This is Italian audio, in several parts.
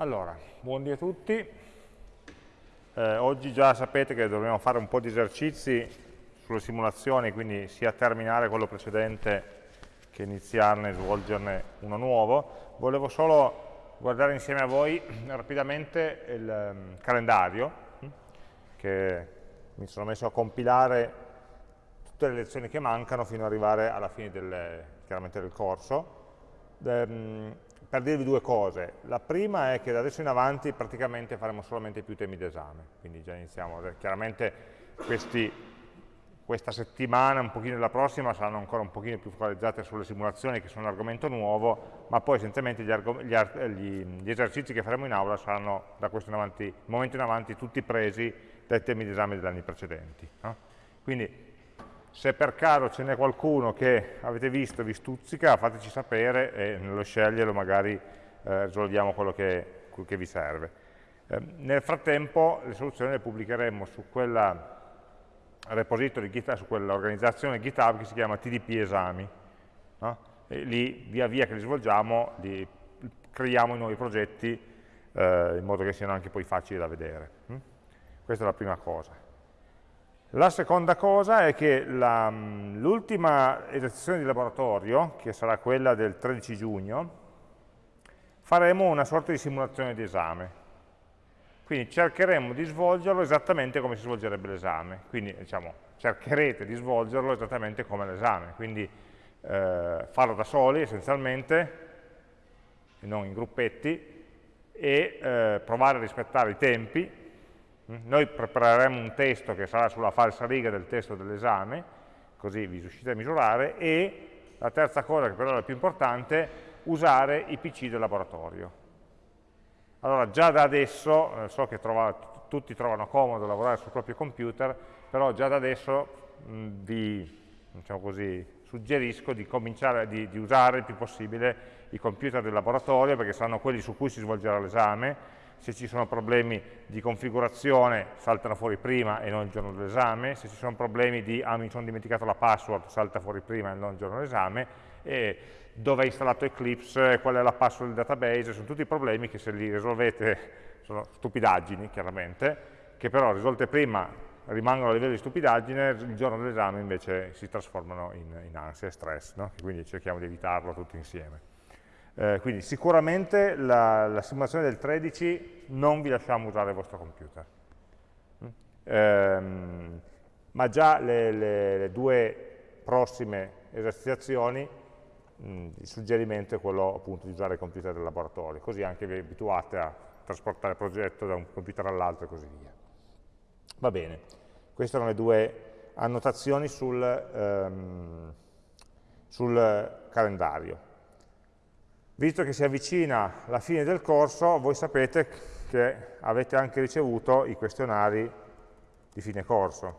Allora, buondì a tutti. Eh, oggi già sapete che dobbiamo fare un po' di esercizi sulle simulazioni, quindi sia terminare quello precedente che iniziarne e svolgerne uno nuovo. Volevo solo guardare insieme a voi rapidamente il um, calendario hm, che mi sono messo a compilare tutte le lezioni che mancano fino ad arrivare alla fine del, del corso. Um, per dirvi due cose. La prima è che da adesso in avanti praticamente faremo solamente più temi d'esame, quindi già iniziamo. Chiaramente questi, questa settimana, un pochino la prossima, saranno ancora un pochino più focalizzate sulle simulazioni, che sono un argomento nuovo, ma poi essenzialmente gli, gli, gli esercizi che faremo in aula saranno da questo in avanti, momento in avanti tutti presi dai temi d'esame degli anni precedenti. No? Quindi se per caso ce n'è qualcuno che avete visto vi stuzzica, fateci sapere e nello sceglierlo magari eh, risolviamo quello che, quello che, vi serve. Eh, nel frattempo le soluzioni le pubblicheremo su quella repository GitHub, su quell'organizzazione GitHub che si chiama TDP Esami. No? Lì via via che li svolgiamo li creiamo i nuovi progetti eh, in modo che siano anche poi facili da vedere. Hm? Questa è la prima cosa. La seconda cosa è che l'ultima esercitazione di laboratorio, che sarà quella del 13 giugno, faremo una sorta di simulazione di esame. Quindi cercheremo di svolgerlo esattamente come si svolgerebbe l'esame. Quindi diciamo, cercherete di svolgerlo esattamente come l'esame. Quindi eh, farlo da soli essenzialmente, e non in gruppetti, e eh, provare a rispettare i tempi, noi prepareremo un testo che sarà sulla falsa riga del testo dell'esame, così vi riuscite a misurare, e la terza cosa, che però è la più importante, usare i PC del laboratorio. Allora, già da adesso, eh, so che trova, tutti trovano comodo lavorare sul proprio computer, però già da adesso mh, vi diciamo così, suggerisco di cominciare di, di usare il più possibile i computer del laboratorio, perché saranno quelli su cui si svolgerà l'esame, se ci sono problemi di configurazione saltano fuori prima e non il giorno dell'esame, se ci sono problemi di ah mi sono dimenticato la password salta fuori prima e non il giorno dell'esame, dove è installato Eclipse, qual è la password del database, sono tutti problemi che se li risolvete sono stupidaggini chiaramente, che però risolte prima rimangono a livello di stupidaggine, il giorno dell'esame invece si trasformano in, in ansia e stress, no? quindi cerchiamo di evitarlo tutti insieme. Eh, quindi sicuramente la, la, simulazione del 13 non vi lasciamo usare il vostro computer. Mm? Ehm, ma già le, le, le, due prossime esercitazioni mh, mm, il suggerimento è quello appunto di usare il computer del laboratorio, così anche vi abituate a trasportare il progetto da un computer all'altro e così via. Va bene, queste erano le due annotazioni sul, ehm, sul calendario. Visto che si avvicina la fine del corso, voi sapete che avete anche ricevuto i questionari di fine corso,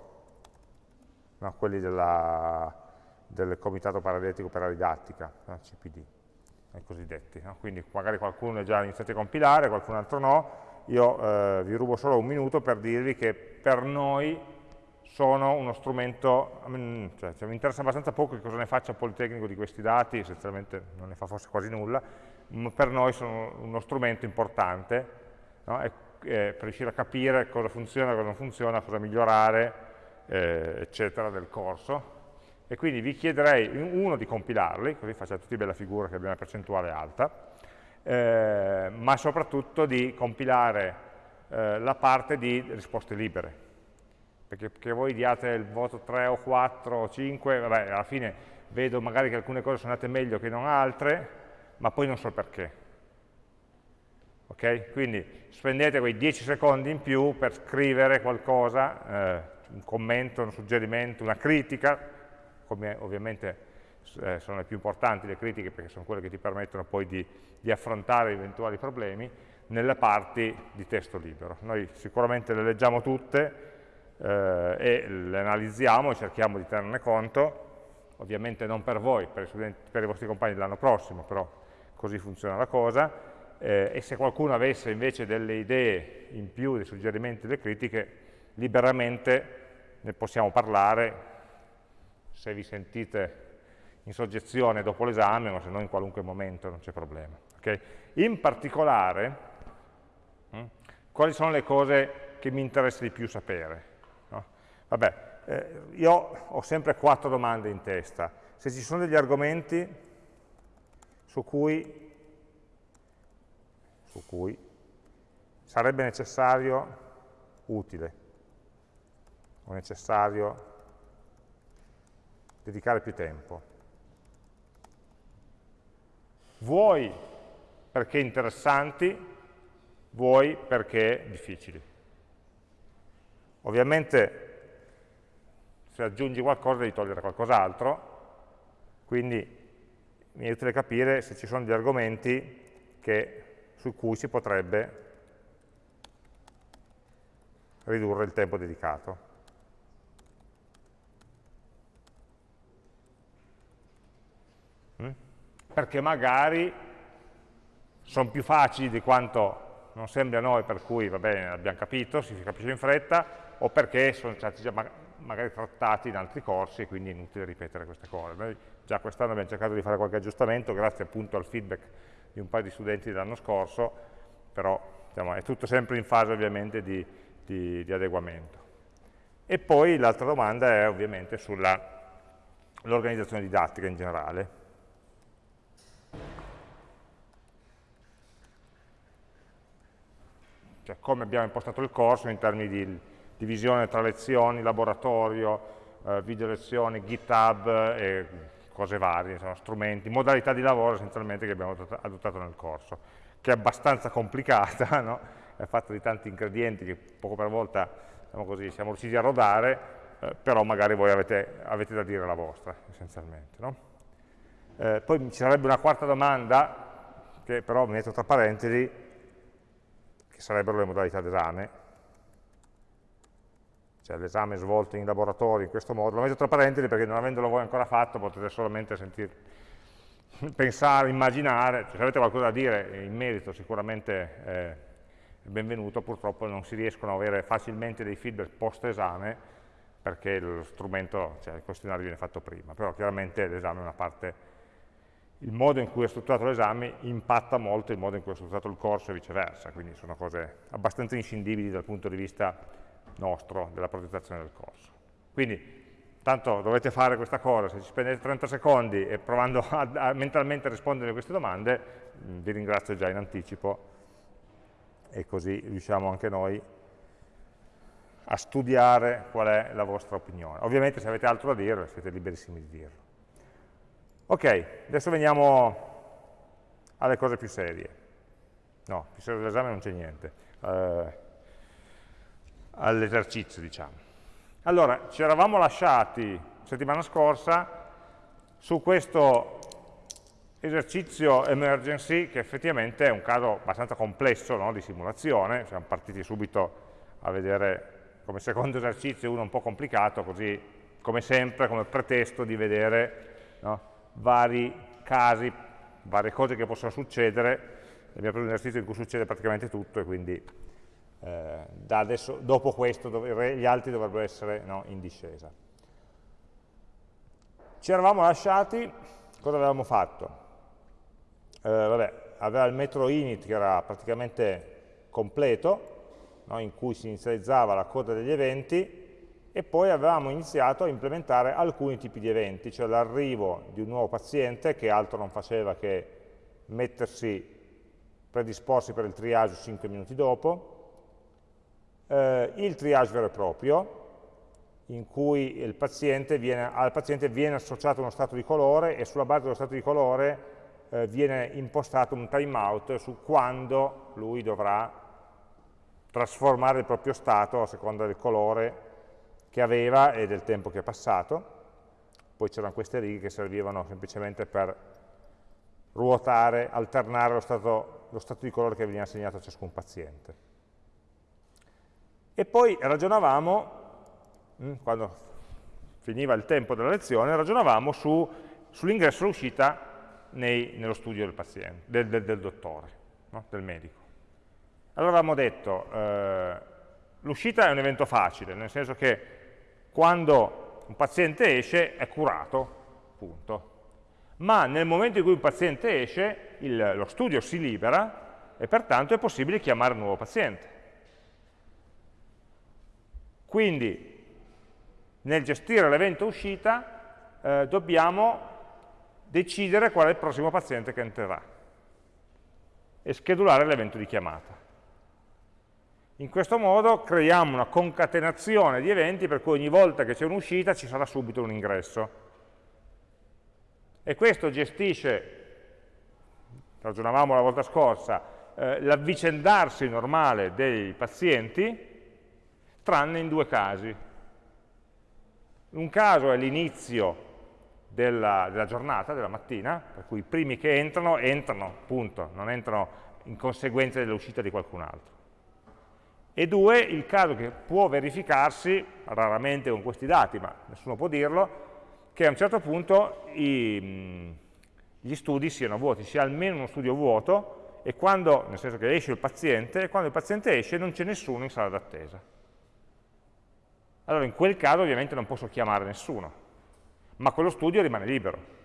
no? quelli della, del Comitato Paradetico per la Didattica, no? CPD, i cosiddetti. No? Quindi magari qualcuno è già iniziato a compilare, qualcun altro no. Io eh, vi rubo solo un minuto per dirvi che per noi sono uno strumento, mm, cioè, cioè, mi interessa abbastanza poco che cosa ne faccia il Politecnico di questi dati, essenzialmente non ne fa forse quasi nulla, ma per noi sono uno strumento importante no? e, e, per riuscire a capire cosa funziona, cosa non funziona, cosa migliorare, eh, eccetera, del corso. E quindi vi chiederei, uno, di compilarli, così facciate tutti bella figura che abbia una percentuale alta, eh, ma soprattutto di compilare eh, la parte di risposte libere, perché che voi diate il voto 3 o 4 o 5, vabbè, alla fine vedo magari che alcune cose sono andate meglio che non altre, ma poi non so perché. Ok? Quindi spendete quei 10 secondi in più per scrivere qualcosa, eh, un commento, un suggerimento, una critica, come ovviamente eh, sono le più importanti le critiche perché sono quelle che ti permettono poi di, di affrontare eventuali problemi, nelle parti di testo libero. Noi sicuramente le leggiamo tutte, eh, e le analizziamo e cerchiamo di tenerne conto, ovviamente non per voi, per studenti, per i vostri compagni dell'anno prossimo, però così funziona la cosa, eh, e se qualcuno avesse invece delle idee in più, dei suggerimenti, delle critiche, liberamente ne possiamo parlare, se vi sentite in soggezione dopo l'esame, o se no in qualunque momento, non c'è problema. Okay? In particolare, quali sono le cose che mi interessa di più sapere. Vabbè, eh, io ho sempre quattro domande in testa. Se ci sono degli argomenti su cui, su cui sarebbe necessario, utile, o necessario dedicare più tempo. Vuoi perché interessanti, vuoi perché difficili. Ovviamente se aggiungi qualcosa devi togliere qualcos'altro, quindi mi è utile capire se ci sono degli argomenti che, su cui si potrebbe ridurre il tempo dedicato. Mm? Perché magari sono più facili di quanto non sembri a noi, per cui va bene, abbiamo capito, si capisce in fretta, o perché sono stati già magari trattati in altri corsi quindi è inutile ripetere queste cose. Noi già quest'anno abbiamo cercato di fare qualche aggiustamento, grazie appunto al feedback di un paio di studenti dell'anno scorso, però diciamo, è tutto sempre in fase ovviamente di, di, di adeguamento. E poi l'altra domanda è ovviamente sull'organizzazione didattica in generale. Cioè come abbiamo impostato il corso in termini di divisione tra lezioni, laboratorio, eh, video lezioni, GitHub e cose varie, insomma, strumenti, modalità di lavoro essenzialmente che abbiamo adottato nel corso, che è abbastanza complicata, no? è fatta di tanti ingredienti che poco per volta diciamo così, siamo riusciti a rodare, eh, però magari voi avete, avete, da dire la vostra, essenzialmente. No? Eh, poi ci sarebbe una quarta domanda, che però metto tra parentesi, che sarebbero le modalità d'esame, cioè l'esame svolto in laboratorio in questo modo, lo metto tra parentesi perché non avendolo voi ancora fatto potete solamente sentire, pensare, immaginare, se avete qualcosa da dire in merito sicuramente eh, benvenuto, purtroppo non si riescono a avere facilmente dei feedback post esame perché lo strumento, cioè il questionario viene fatto prima, però chiaramente l'esame è una parte, il modo in cui è strutturato l'esame impatta molto il modo in cui è strutturato il corso e viceversa, quindi sono cose abbastanza inscindibili dal punto di vista nostro della progettazione del corso. Quindi tanto dovete fare questa cosa, se ci spendete 30 secondi e provando a, a mentalmente rispondere a queste domande, vi ringrazio già in anticipo e così riusciamo anche noi a studiare qual è la vostra opinione. Ovviamente se avete altro da dire siete liberissimi di dirlo. Ok, adesso veniamo alle cose più serie. No, più serie dell'esame non c'è niente. Uh, all'esercizio, diciamo. Allora, ci eravamo lasciati settimana scorsa su questo esercizio emergency, che effettivamente è un caso abbastanza complesso no, di simulazione, siamo partiti subito a vedere come secondo esercizio uno un po' complicato, così come sempre, come pretesto di vedere no, vari casi, varie cose che possono succedere, abbiamo preso un esercizio in cui succede praticamente tutto e quindi eh, adesso, dopo questo gli altri dovrebbero essere no, in discesa. Ci eravamo lasciati, cosa avevamo fatto? eh, vabbè, aveva il metodo init che era praticamente completo, no, in cui si inizializzava la coda degli eventi, e poi avevamo iniziato a implementare alcuni tipi di eventi, cioè l'arrivo di un nuovo paziente che altro non faceva che mettersi, predisporsi per il triage 5 minuti dopo, eh, il triage vero e proprio, in cui paziente viene, al paziente viene associato uno stato di colore e sulla base dello stato di colore eh, viene impostato un timeout su quando lui dovrà trasformare il proprio stato a seconda del colore che aveva e del tempo che è passato. Poi c'erano queste righe che servivano semplicemente per ruotare, alternare lo stato, lo stato di colore che veniva assegnato a ciascun paziente. E poi ragionavamo, mm, quando finiva il tempo della lezione, ragionavamo su, sull'ingresso e l'uscita nello studio del, paziente, del, del, del dottore, no? del medico. Allora avevamo detto, eh, l'uscita è un evento facile, nel senso che quando un paziente esce è curato, punto. Ma nel momento in cui un paziente esce, il, lo studio si libera e pertanto è possibile chiamare un nuovo paziente. Quindi nel gestire l'evento uscita eh, dobbiamo decidere qual è il prossimo paziente che entrerà e schedulare l'evento di chiamata. In questo modo creiamo una concatenazione di eventi per cui ogni volta che c'è un'uscita ci sarà subito un ingresso. E questo gestisce, ragionavamo la volta scorsa, eh, l'avvicendarsi normale dei pazienti, tranne in due casi. Un caso è l'inizio della, della, giornata, della mattina, per cui i primi che entrano, entrano, punto, non entrano in conseguenza dell'uscita di qualcun altro. E due, il caso che può verificarsi, raramente con questi dati, ma nessuno può dirlo, che a un certo punto i, gli studi siano vuoti, sia almeno uno studio vuoto, e quando, nel senso che esce il paziente, e quando il paziente esce non c'è nessuno in sala d'attesa. Allora in quel caso ovviamente non posso chiamare nessuno, ma quello studio rimane libero.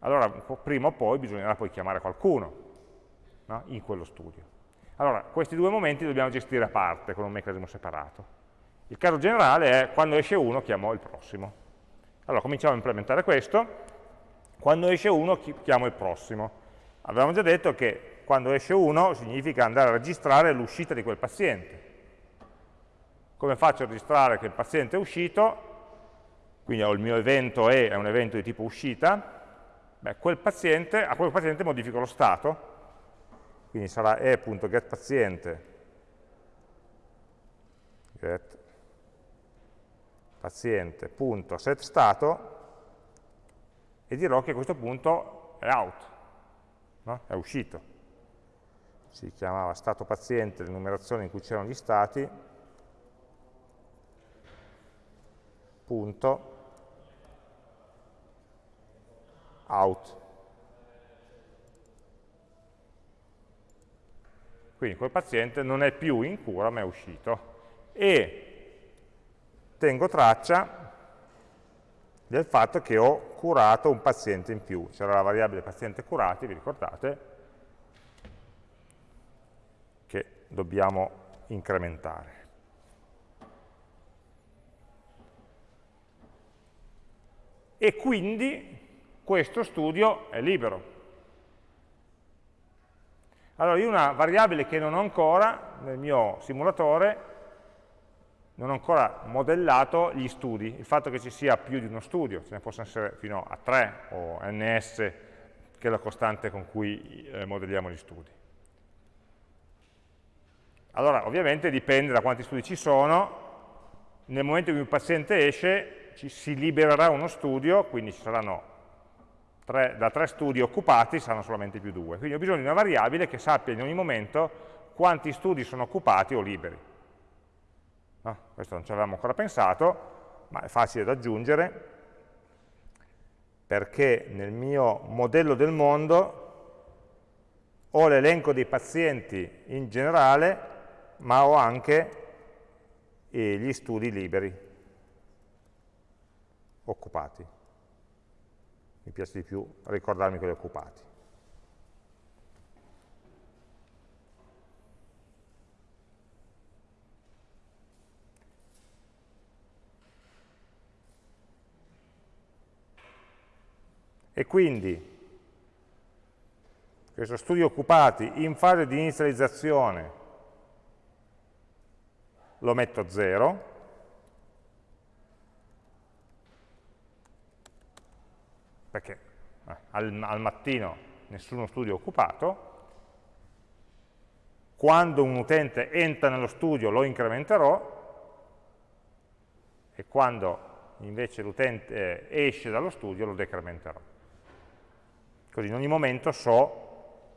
Allora prima o poi bisognerà poi chiamare qualcuno no? in quello studio. Allora, questi due momenti dobbiamo gestire a parte, con un meccanismo separato. Il caso generale è quando esce uno chiamo il prossimo. Allora, cominciamo a implementare questo. Quando esce uno chiamo il prossimo. Avevamo già detto che quando esce uno significa andare a registrare l'uscita di quel paziente. Come faccio a registrare che il paziente è uscito? Quindi ho il mio evento E, è un evento di tipo uscita. Beh, quel paziente, a quel paziente modifico lo stato, quindi sarà e.getPaziente get e dirò che a questo punto è out, no? è uscito. Si chiamava stato paziente l'enumerazione in cui c'erano gli stati, punto out. Quindi quel paziente non è più in cura ma è uscito. E tengo traccia del fatto che ho curato un paziente in più. C'era la variabile paziente curati, vi ricordate, che dobbiamo incrementare. E quindi questo studio è libero. Allora io una variabile che non ho ancora nel mio simulatore, non ho ancora modellato gli studi, il fatto che ci sia più di uno studio, ce ne possono essere fino a 3 o ns, che è la costante con cui eh, modelliamo gli studi. Allora, ovviamente dipende da quanti studi ci sono, nel momento in cui il paziente esce ci si libererà uno studio, quindi ci saranno tre, da tre studi occupati saranno solamente più due. Quindi ho bisogno di una variabile che sappia in ogni momento quanti studi sono occupati o liberi. No? Questo non ci avevamo ancora pensato, ma è facile da aggiungere, perché nel mio modello del mondo ho l'elenco dei pazienti in generale, ma ho anche gli studi liberi, occupati mi piace di più ricordarmi quelli occupati. E quindi questo studio occupati in fase di inizializzazione lo metto a 0, perché eh, al, al mattino nessuno studio è occupato, quando un utente entra nello studio lo incrementerò e quando invece l'utente eh, esce dallo studio lo decrementerò. Così in ogni momento so,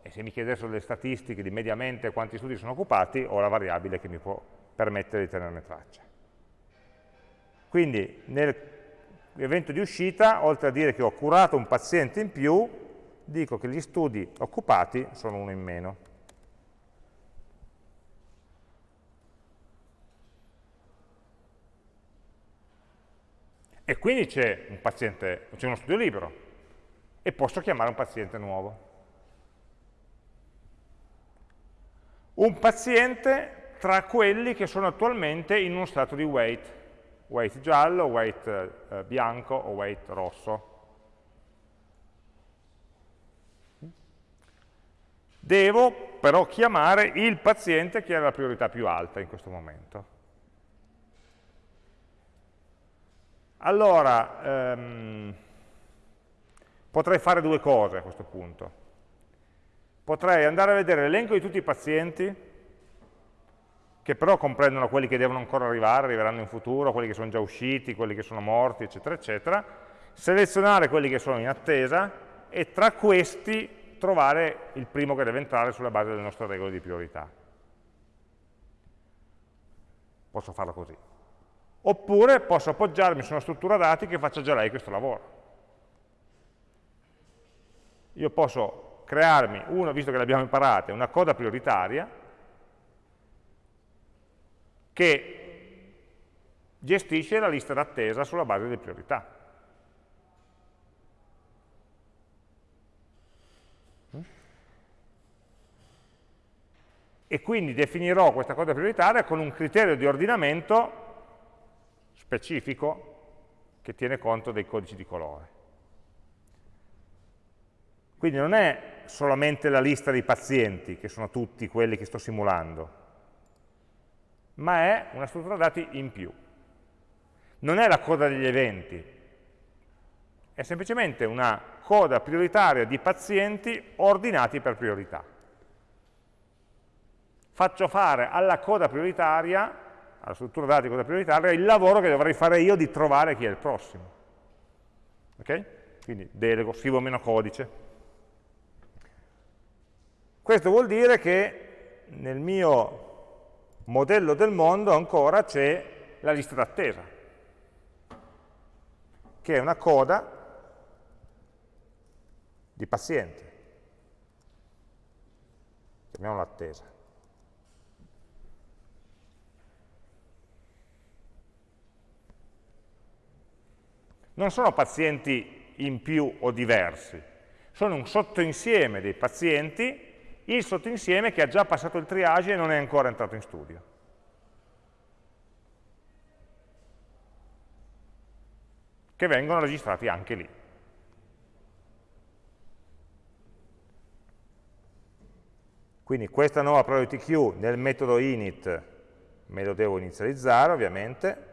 e se mi chiedessero delle statistiche di mediamente quanti studi sono occupati, ho la variabile che mi può permettere di tenerne traccia. Quindi nel evento di uscita, oltre a dire che ho curato un paziente in più, dico che gli studi occupati sono uno in meno. E quindi c'è un paziente, c'è uno studio libero e posso chiamare un paziente nuovo. Un paziente tra quelli che sono attualmente in uno stato di weight, weight giallo, weight eh, bianco o weight rosso. Devo però chiamare il paziente che ha la priorità più alta in questo momento. Allora, ehm, potrei fare due cose a questo punto. Potrei andare a vedere l'elenco di tutti i pazienti, che però comprendono quelli che devono ancora arrivare, arriveranno in futuro, quelli che sono già usciti, quelli che sono morti, eccetera, eccetera, selezionare quelli che sono in attesa e tra questi trovare il primo che deve entrare sulla base delle nostre regole di priorità. Posso farlo così. Oppure posso appoggiarmi su una struttura dati che faccia già lei questo lavoro. Io posso crearmi, uno, visto che l'abbiamo imparata, una coda prioritaria che gestisce la lista d'attesa sulla base delle priorità. E quindi definirò questa coda prioritaria con un criterio di ordinamento specifico che tiene conto dei codici di colore. Quindi non è solamente la lista dei pazienti, che sono tutti quelli che sto simulando, ma è una struttura dati in più. Non è la coda degli eventi, è semplicemente una coda prioritaria di pazienti ordinati per priorità. Faccio fare alla coda prioritaria alla struttura dati cosa prioritaria, il lavoro che dovrei fare io di trovare chi è il prossimo. Ok? Quindi delego, scrivo meno codice. Questo vuol dire che nel mio modello del mondo ancora c'è la lista d'attesa, che è una coda di pazienti. Chiamiamola attesa. non sono pazienti in più o diversi, sono un sottoinsieme dei pazienti, il sottoinsieme che ha già passato il triage e non è ancora entrato in studio. che vengono registrati anche lì. Quindi questa nuova priority queue nel metodo init me lo devo inizializzare ovviamente,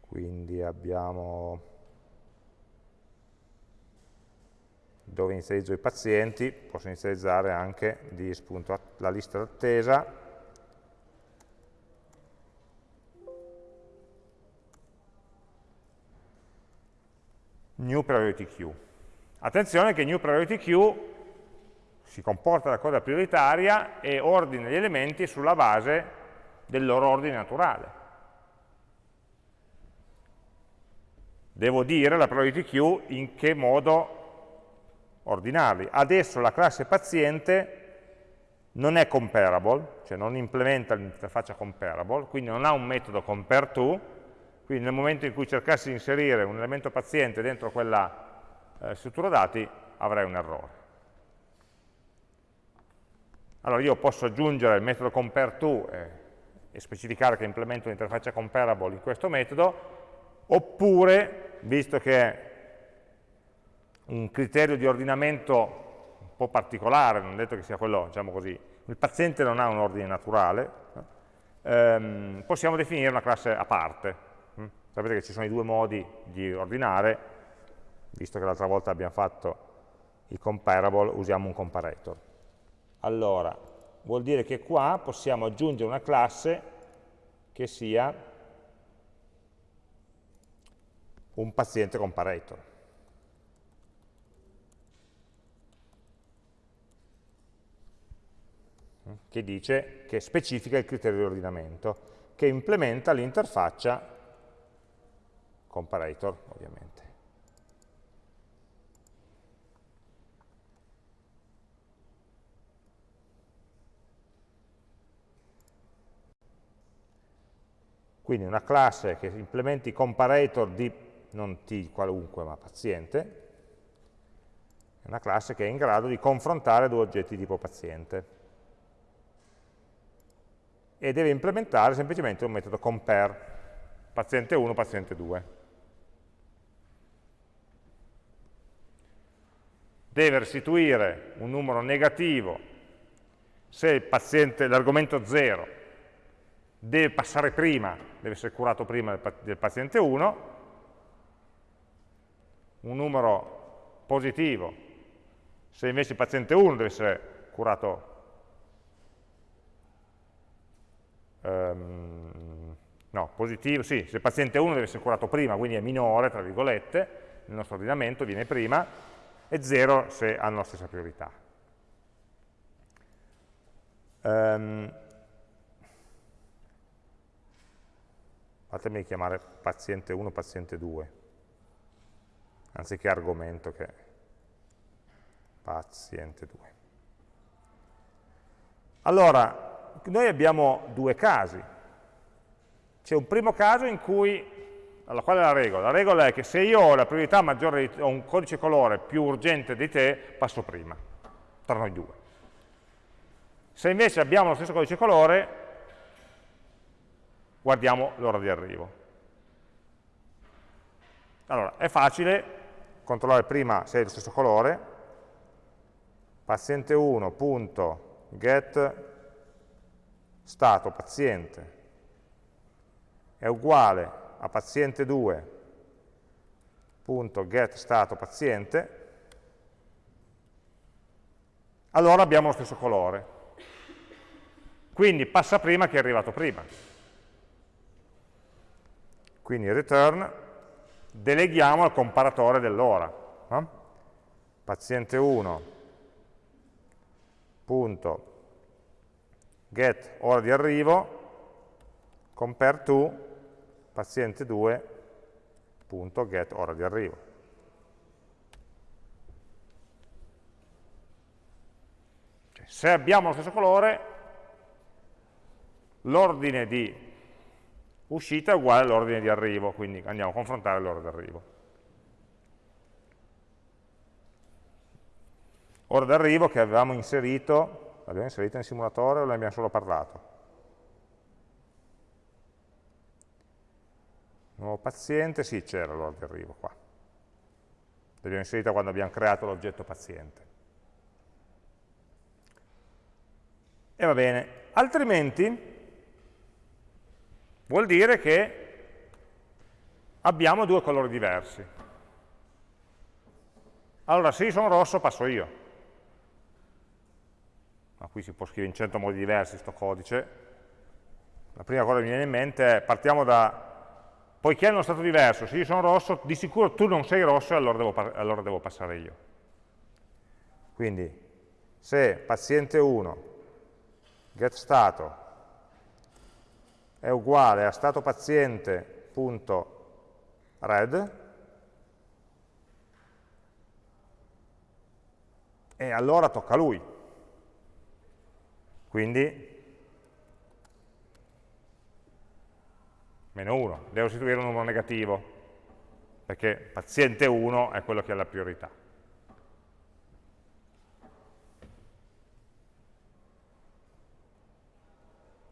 quindi abbiamo dove inizializzo i pazienti, posso inizializzare anche di la lista d'attesa, new priority queue. Attenzione che new priority queue si comporta da coda prioritaria e ordina gli elementi sulla base del loro ordine naturale. devo dire la priority queue in che modo ordinarli. Adesso la classe paziente non è comparable, cioè non implementa l'interfaccia comparable, quindi non ha un metodo compareTo, quindi nel momento in cui cercassi di inserire un elemento paziente dentro quella eh, struttura dati avrei un errore. Allora io posso aggiungere il metodo compareTo eh, e specificare che implemento l'interfaccia comparable in questo metodo, oppure, visto che un criterio di ordinamento un po' particolare, non detto che sia quello, diciamo così, il paziente non ha un ordine naturale, ehm, possiamo definire una classe a parte. Hm? Sapete che ci sono i due modi di ordinare, visto che l'altra volta abbiamo fatto il comparable, usiamo un comparator. Allora, vuol dire che qua possiamo aggiungere una classe che sia un paziente comparator. Che dice, che specifica il criterio di ordinamento, che implementa l'interfaccia comparator, ovviamente. Quindi una classe che implementi comparator di non T qualunque, ma paziente, È una classe che è in grado di confrontare due oggetti tipo paziente. E deve implementare semplicemente un metodo compare, paziente 1, paziente 2. Deve restituire un numero negativo se l'argomento 0 deve passare prima, deve essere curato prima del paziente 1, un numero positivo, se invece il paziente 1 deve essere curato um, no, positivo, sì, se il paziente 1 deve essere curato prima, quindi è minore, tra virgolette, nel nostro ordinamento viene prima, e 0 se hanno la stessa priorità. Um, fatemi chiamare paziente 1, paziente 2 anziché argomento che è paziente 2. Allora, noi abbiamo due casi. C'è un primo caso in cui, allora qual è la regola? La regola è che se io ho la priorità maggiore, ho un codice colore più urgente di te, passo prima, tra noi due. Se invece abbiamo lo stesso codice colore, guardiamo l'ora di arrivo. Allora, è facile, controllare prima se è lo stesso colore, paziente 1.get stato paziente è uguale a paziente 2.get stato paziente, allora abbiamo lo stesso colore. Quindi passa prima che è arrivato prima. Quindi return deleghiamo al comparatore dell'ora. No? Paziente 1, punto, get ora di arrivo, compare to, paziente 2, punto, get ora di arrivo. Cioè, se abbiamo lo stesso colore, l'ordine di uscita è uguale all'ordine di arrivo, quindi andiamo a confrontare l'ora di arrivo. Ora d'arrivo che avevamo inserito, l'abbiamo inserita nel simulatore o ne abbiamo solo parlato? Nuovo paziente, sì c'era l'ora di arrivo qua. L'abbiamo inserita quando abbiamo creato l'oggetto paziente. E va bene, altrimenti Vuol dire che abbiamo due colori diversi. Allora, se io sono rosso, passo io. Ma qui si può scrivere in 100 modi diversi questo codice. La prima cosa che mi viene in mente è, partiamo da, poiché hanno uno stato diverso, se io sono rosso, di sicuro tu non sei rosso e allora devo, allora devo passare io. Quindi, se paziente 1, get stato, è uguale a stato paziente.red e allora tocca a lui. Quindi meno 1, devo istituire un numero negativo, perché paziente 1 è quello che ha la priorità.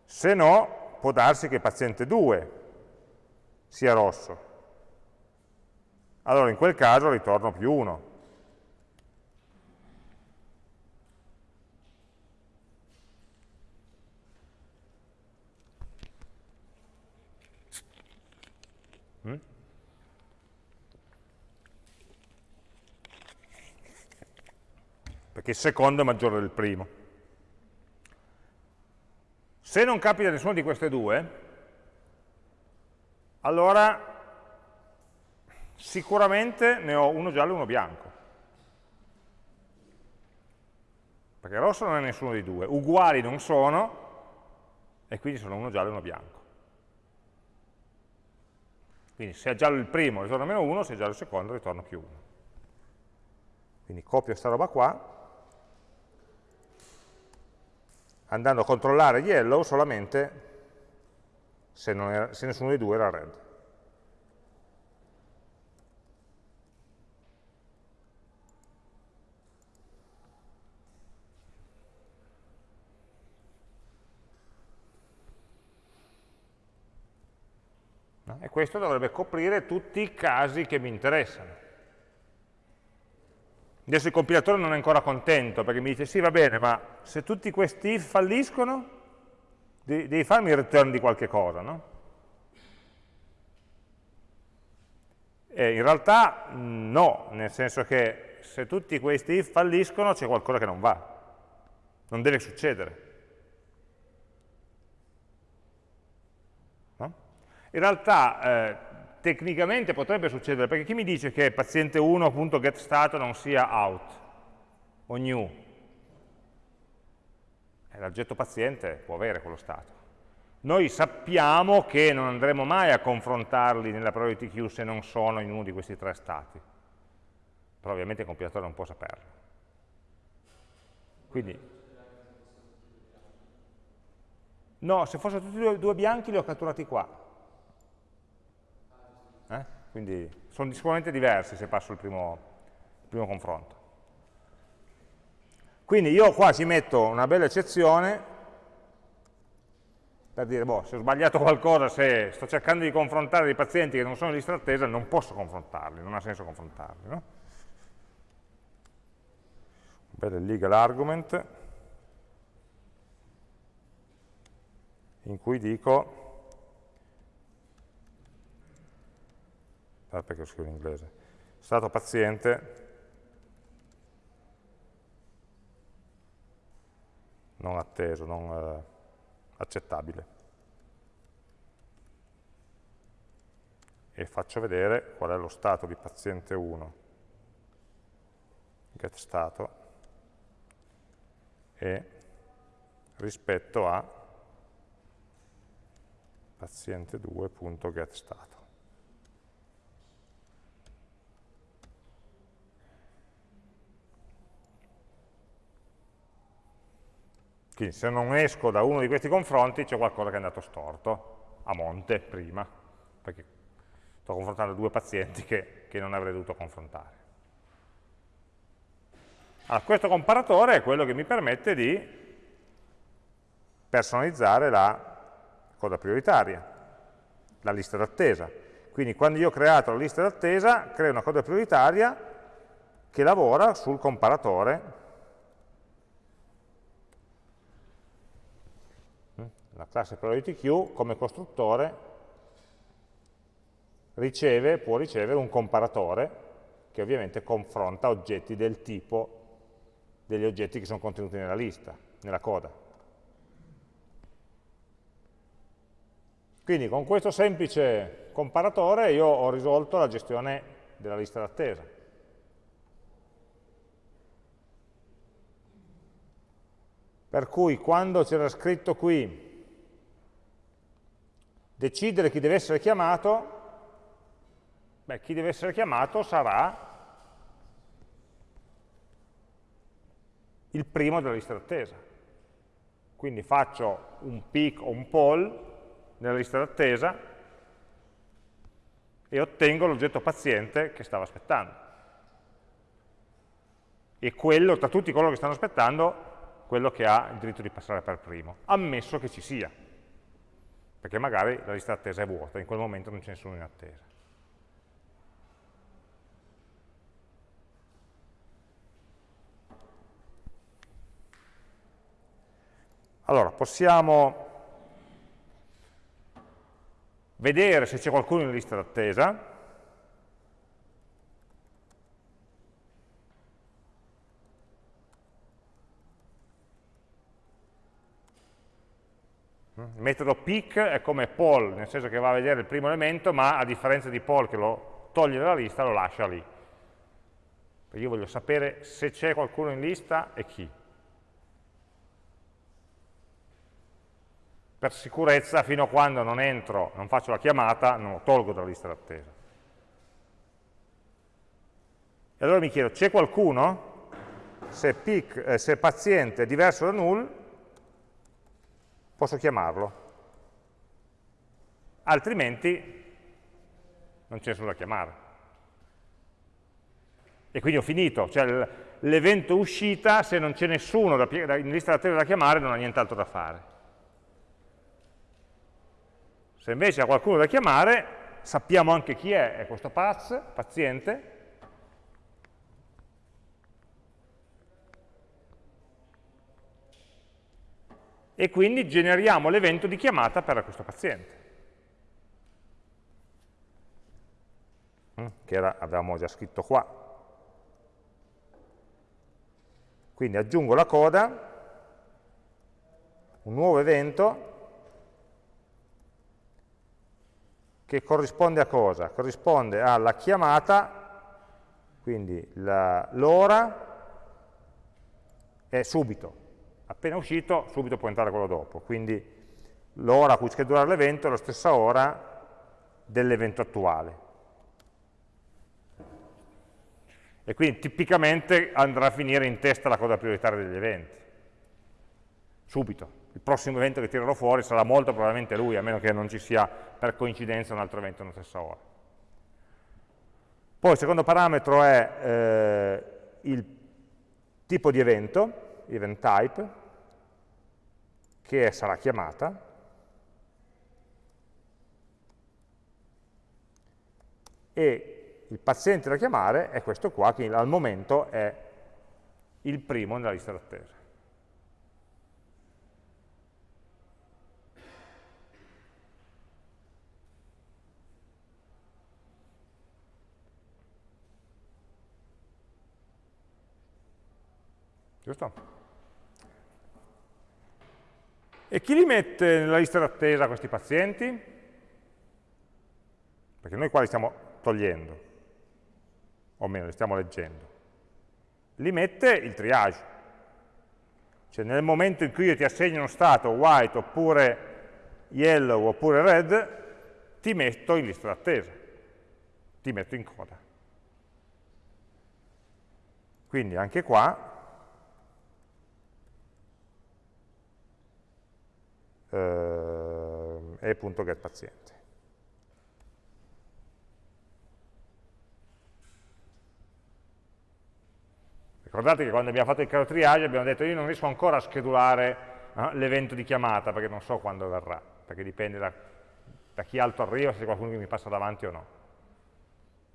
Se no, può darsi che paziente 2 sia rosso. Allora in quel caso ritorno più 1. Perché il secondo è maggiore del primo. Se non capita nessuna di queste due, allora sicuramente ne ho uno giallo e uno bianco. Perché rosso non è nessuno dei due, uguali non sono, e quindi sono uno giallo e uno bianco. Quindi se è giallo il primo ritorno meno 1, se è giallo il secondo ritorno più 1. Quindi copio questa roba qua, andando a controllare yellow solamente se, era, se nessuno dei due era red. e questo dovrebbe coprire tutti i casi che mi interessano. Adesso il compilatore non è ancora contento perché mi dice sì va bene, ma se tutti questi if falliscono, devi farmi il return di qualche cosa, no? E in realtà no, nel senso che se tutti questi if falliscono c'è qualcosa che non va, non deve succedere. No? In realtà eh, tecnicamente potrebbe succedere, perché chi mi dice che paziente 1.getStato non sia out o new? Eh, l'oggetto paziente può avere quello stato. Noi sappiamo che non andremo mai a confrontarli nella priority queue se non sono in uno di questi tre stati. Però ovviamente il compilatore non può saperlo. Quindi, no, se fossero tutti e due bianchi li ho catturati qua. Quindi sono sicuramente diversi se passo il primo, il primo confronto. Quindi io qua ci metto una bella eccezione per dire, boh, se ho sbagliato qualcosa, se sto cercando di confrontare dei pazienti che non sono in lista d'attesa, non posso confrontarli, non ha senso confrontarli. No? Un bel legal argument in cui dico ah, perché lo scrivo in inglese, stato paziente non atteso, non eh, accettabile. E faccio vedere qual è lo stato di paziente 1, get stato, e rispetto a paziente2.getStato. Quindi se non esco da uno di questi confronti c'è qualcosa che è andato storto, a monte, prima, perché sto confrontando due pazienti che, che non avrei dovuto confrontare. Allora, questo comparatore è quello che mi permette di personalizzare la coda prioritaria, la lista d'attesa. Quindi quando io ho creato la lista d'attesa, creo una coda prioritaria che lavora sul comparatore la classe queue come costruttore riceve, può ricevere un comparatore che ovviamente confronta oggetti del tipo degli oggetti che sono contenuti nella lista, nella coda. Quindi con questo semplice comparatore io ho risolto la gestione della lista d'attesa. Per cui quando c'era scritto qui decidere chi deve essere chiamato, beh, chi deve essere chiamato sarà il primo della lista d'attesa. Quindi faccio un pick o un poll nella lista d'attesa e ottengo l'oggetto paziente che stava aspettando. E quello, tra tutti coloro che stanno aspettando, quello che ha il diritto di passare per primo, ammesso che ci sia perché magari la lista d'attesa è vuota, in quel momento non c'è nessuno in attesa. Allora, possiamo vedere se c'è qualcuno in lista d'attesa, Metodo pick è come poll, nel senso che va a vedere il primo elemento, ma a differenza di poll che lo toglie dalla lista, lo lascia lì. Perché io voglio sapere se c'è qualcuno in lista e chi. Per sicurezza, fino a quando non entro, non faccio la chiamata, non lo tolgo dalla lista d'attesa. E allora mi chiedo, c'è qualcuno? Se, pick, eh, se paziente è diverso da null, posso chiamarlo. Altrimenti non c'è nessuno da chiamare. E quindi ho finito, cioè l'evento uscita, se non c'è nessuno da, in lista d'attesa da chiamare, non ha nient'altro da fare. Se invece ha qualcuno da chiamare, sappiamo anche chi è, è questo paz, paziente, e quindi generiamo l'evento di chiamata per questo paziente. Mm, che era, avevamo già scritto qua. Quindi aggiungo la coda, un nuovo evento, che corrisponde a cosa? Corrisponde alla chiamata, quindi l'ora è subito, appena uscito subito può entrare quello dopo, quindi l'ora a cui schedulare l'evento è la stessa ora dell'evento attuale. E quindi tipicamente andrà a finire in testa la cosa prioritaria degli eventi, subito. Il prossimo evento che tirerò fuori sarà molto probabilmente lui, a meno che non ci sia per coincidenza un altro evento nella stessa ora. Poi il secondo parametro è eh, il tipo di evento, event type, che sarà chiamata, e il paziente da chiamare è questo qua, che al momento è il primo nella lista d'attesa. Giusto? E chi li mette nella lista d'attesa questi pazienti? Perché noi qua li stiamo togliendo o meno li stiamo leggendo, li mette il triage. Cioè nel momento in cui io ti assegno uno stato white oppure yellow oppure red, ti metto in lista d'attesa, ti metto in coda. Quindi anche qua eh, e.getPaziente. Ricordate che quando abbiamo fatto il caso triage abbiamo detto io non riesco ancora a schedulare eh, l'evento di chiamata perché non so quando verrà, perché dipende da, da chi altro arriva, se c'è qualcuno che mi passa davanti o no.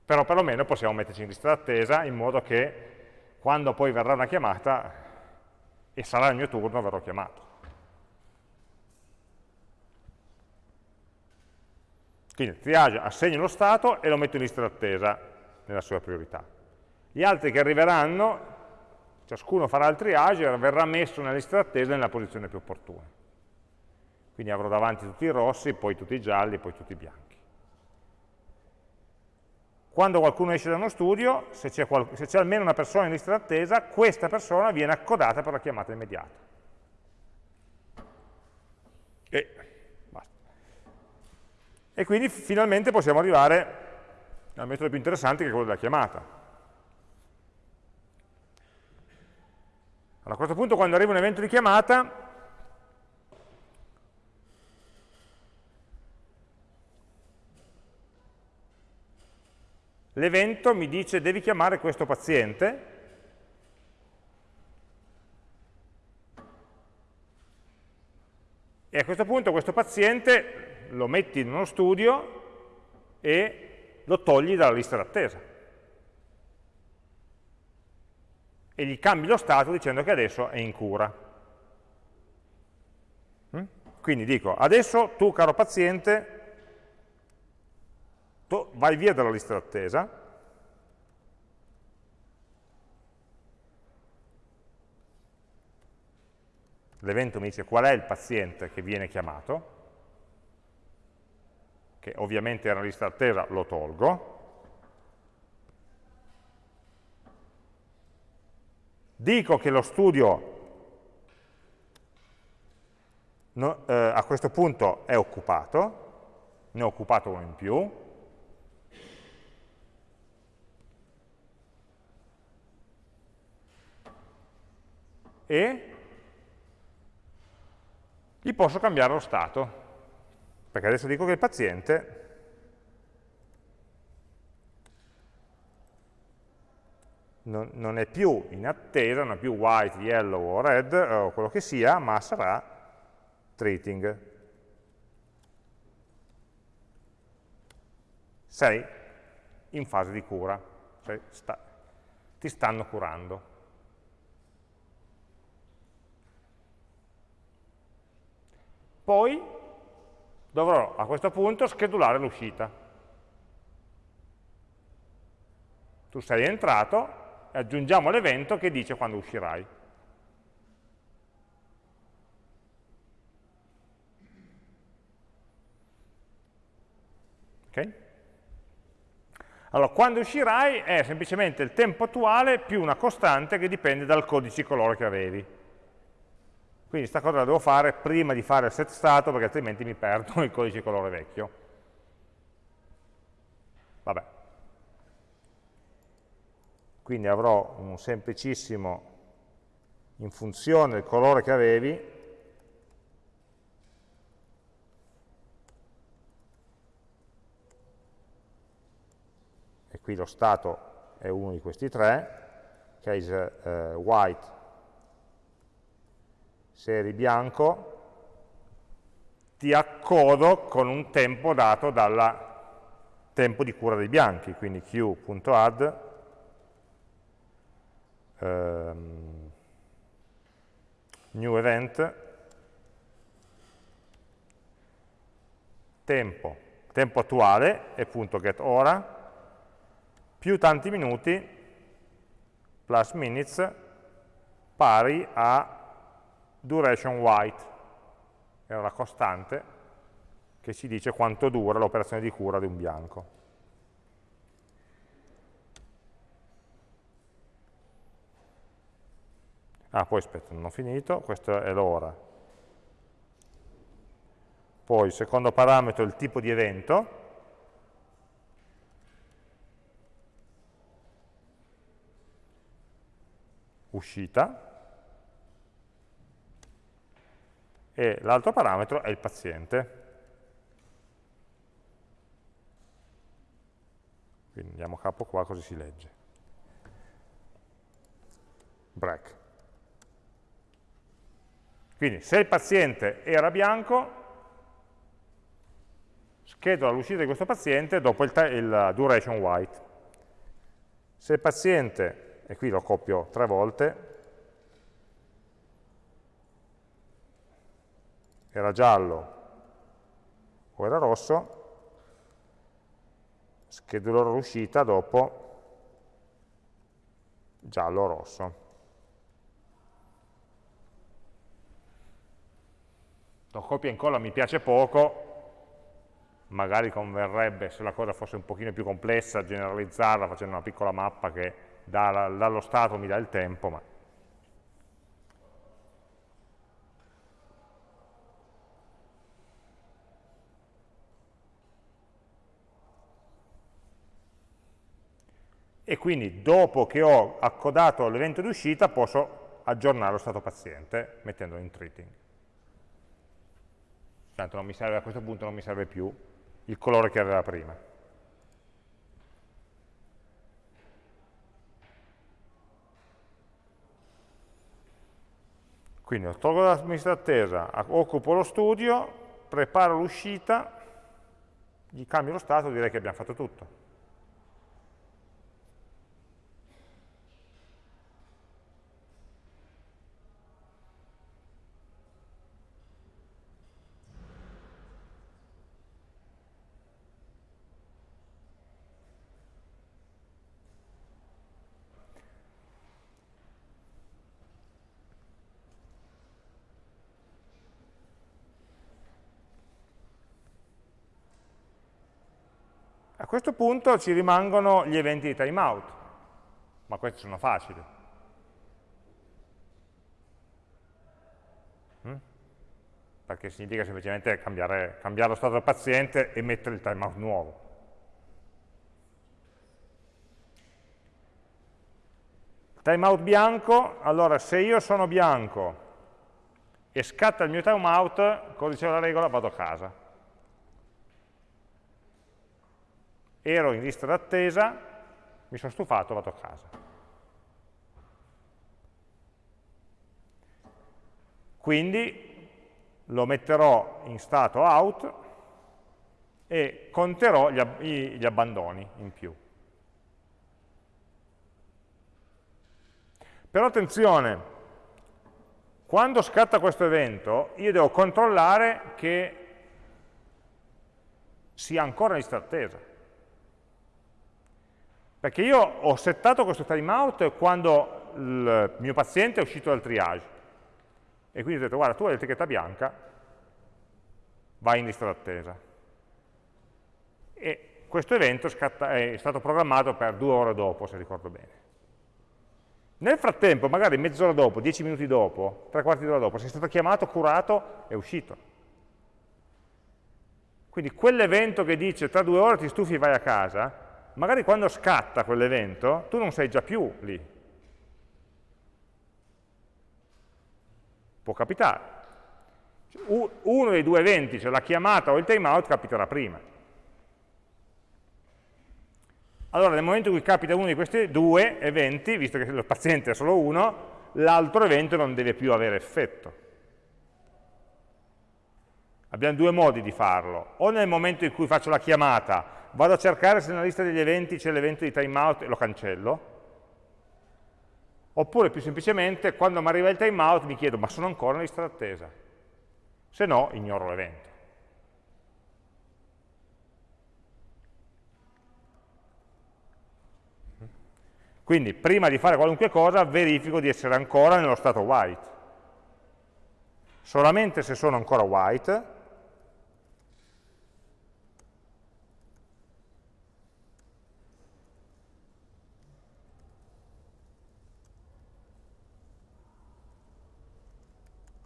Però perlomeno possiamo metterci in lista d'attesa in modo che quando poi verrà una chiamata e sarà il mio turno verrò chiamato. Quindi triage assegno lo stato e lo metto in lista d'attesa nella sua priorità. Gli altri che arriveranno ciascuno farà il triage e verrà messo nella lista d'attesa nella posizione più opportuna. Quindi avrò davanti tutti i rossi, poi tutti i gialli, poi tutti i bianchi. Quando qualcuno esce da uno studio, se c'è almeno una persona in lista d'attesa, questa persona viene accodata per la chiamata immediata. E, e quindi finalmente possiamo arrivare al metodo più interessante che è quello della chiamata. Allora, a questo punto quando arriva un evento di chiamata, l'evento mi dice devi chiamare questo paziente, e a questo punto questo paziente lo metti in uno studio e lo togli dalla lista d'attesa. e gli cambi lo stato dicendo che adesso è in cura. Mm? Quindi dico, adesso tu caro paziente, tu vai via dalla lista d'attesa, l'evento mi dice qual è il paziente che viene chiamato, che ovviamente era una lista d'attesa, lo tolgo, Dico che lo studio no, eh, a questo punto è occupato, ne ho occupato uno in più, e gli posso cambiare lo stato, perché adesso dico che il paziente non, non, è più in attesa, non è più white, yellow o red o quello che sia, ma sarà treating. sei in fase di cura, cioè sta, ti stanno curando. Poi dovrò a questo punto schedulare l'uscita. Tu sei entrato e aggiungiamo l'evento che dice quando uscirai. Ok? Allora, quando uscirai è semplicemente il tempo attuale più una costante che dipende dal codice colore che avevi. Quindi questa cosa la devo fare prima di fare il set stato perché altrimenti mi perdo il codice colore vecchio. Vabbè. Quindi avrò un semplicissimo in funzione del colore che avevi e qui lo stato è uno di questi tre, case uh, white se eri bianco, ti accodo con un tempo dato dal tempo di cura dei bianchi, quindi q.add um, new event. Tempo, tempo attuale e punto get ora. Più tanti minuti plus minutes pari a duration white, era la costante che ci dice quanto dura l'operazione di cura di un bianco. Ah, poi aspetta, non ho finito, questo è l'ora. Poi il secondo parametro è il tipo di evento, uscita, e l'altro parametro è il paziente. Quindi andiamo capo qua così si legge. Break. Quindi se il paziente era bianco, schedola l'uscita di questo paziente dopo il, il duration white. Se il paziente, e qui lo copio tre volte, era giallo o era rosso, schedulerò l'uscita dopo giallo o rosso. Lo copia e incolla mi piace poco, magari converrebbe se la cosa fosse un pochino più complessa generalizzarla facendo una piccola mappa che dallo stato mi dà il tempo, ma e quindi dopo che ho accodato l'evento di uscita posso aggiornare lo stato paziente mettendolo in treating. Tanto serve, a questo punto non mi serve più il colore che aveva prima. Quindi tolgo l'amministra attesa, occupo lo studio, preparo l'uscita, gli cambio lo stato, direi che abbiamo fatto tutto. Questo punto ci rimangono gli eventi di timeout, ma questi sono facili. Mm? Perché significa semplicemente cambiare, cambiare lo stato del paziente e mettere il timeout nuovo. Timeout bianco, allora se io sono bianco e scatta il mio timeout, codice della regola, vado a casa. Ero in lista d'attesa, mi sono stufato, vado a casa. Quindi lo metterò in stato out e conterò gli, ab gli abbandoni in più. Però attenzione, quando scatta questo evento io devo controllare che sia ancora in lista attesa. Perché io ho settato questo timeout quando il mio paziente è uscito dal triage. E quindi ho detto, guarda, tu hai l'etichetta bianca, vai in lista d'attesa. E questo evento è stato programmato per due ore dopo, se ricordo bene. Nel frattempo, magari mezz'ora dopo, dieci minuti dopo, tre quarti d'ora dopo, sei stato chiamato, curato e uscito. Quindi quell'evento che dice tra due ore ti stufi e vai a casa, magari quando scatta quell'evento tu non sei già più lì. Può capitare. Uno dei due eventi, cioè la chiamata o il timeout, capiterà prima. Allora nel momento in cui capita uno di questi due eventi, visto che il paziente è solo uno, l'altro evento non deve più avere effetto. Abbiamo due modi di farlo, o nel momento in cui faccio la chiamata, vado a cercare se nella lista degli eventi c'è l'evento di timeout e lo cancello, oppure più semplicemente quando mi arriva il timeout mi chiedo ma sono ancora in lista d'attesa, se no ignoro l'evento. Quindi prima di fare qualunque cosa verifico di essere ancora nello stato white. Solamente se sono ancora white,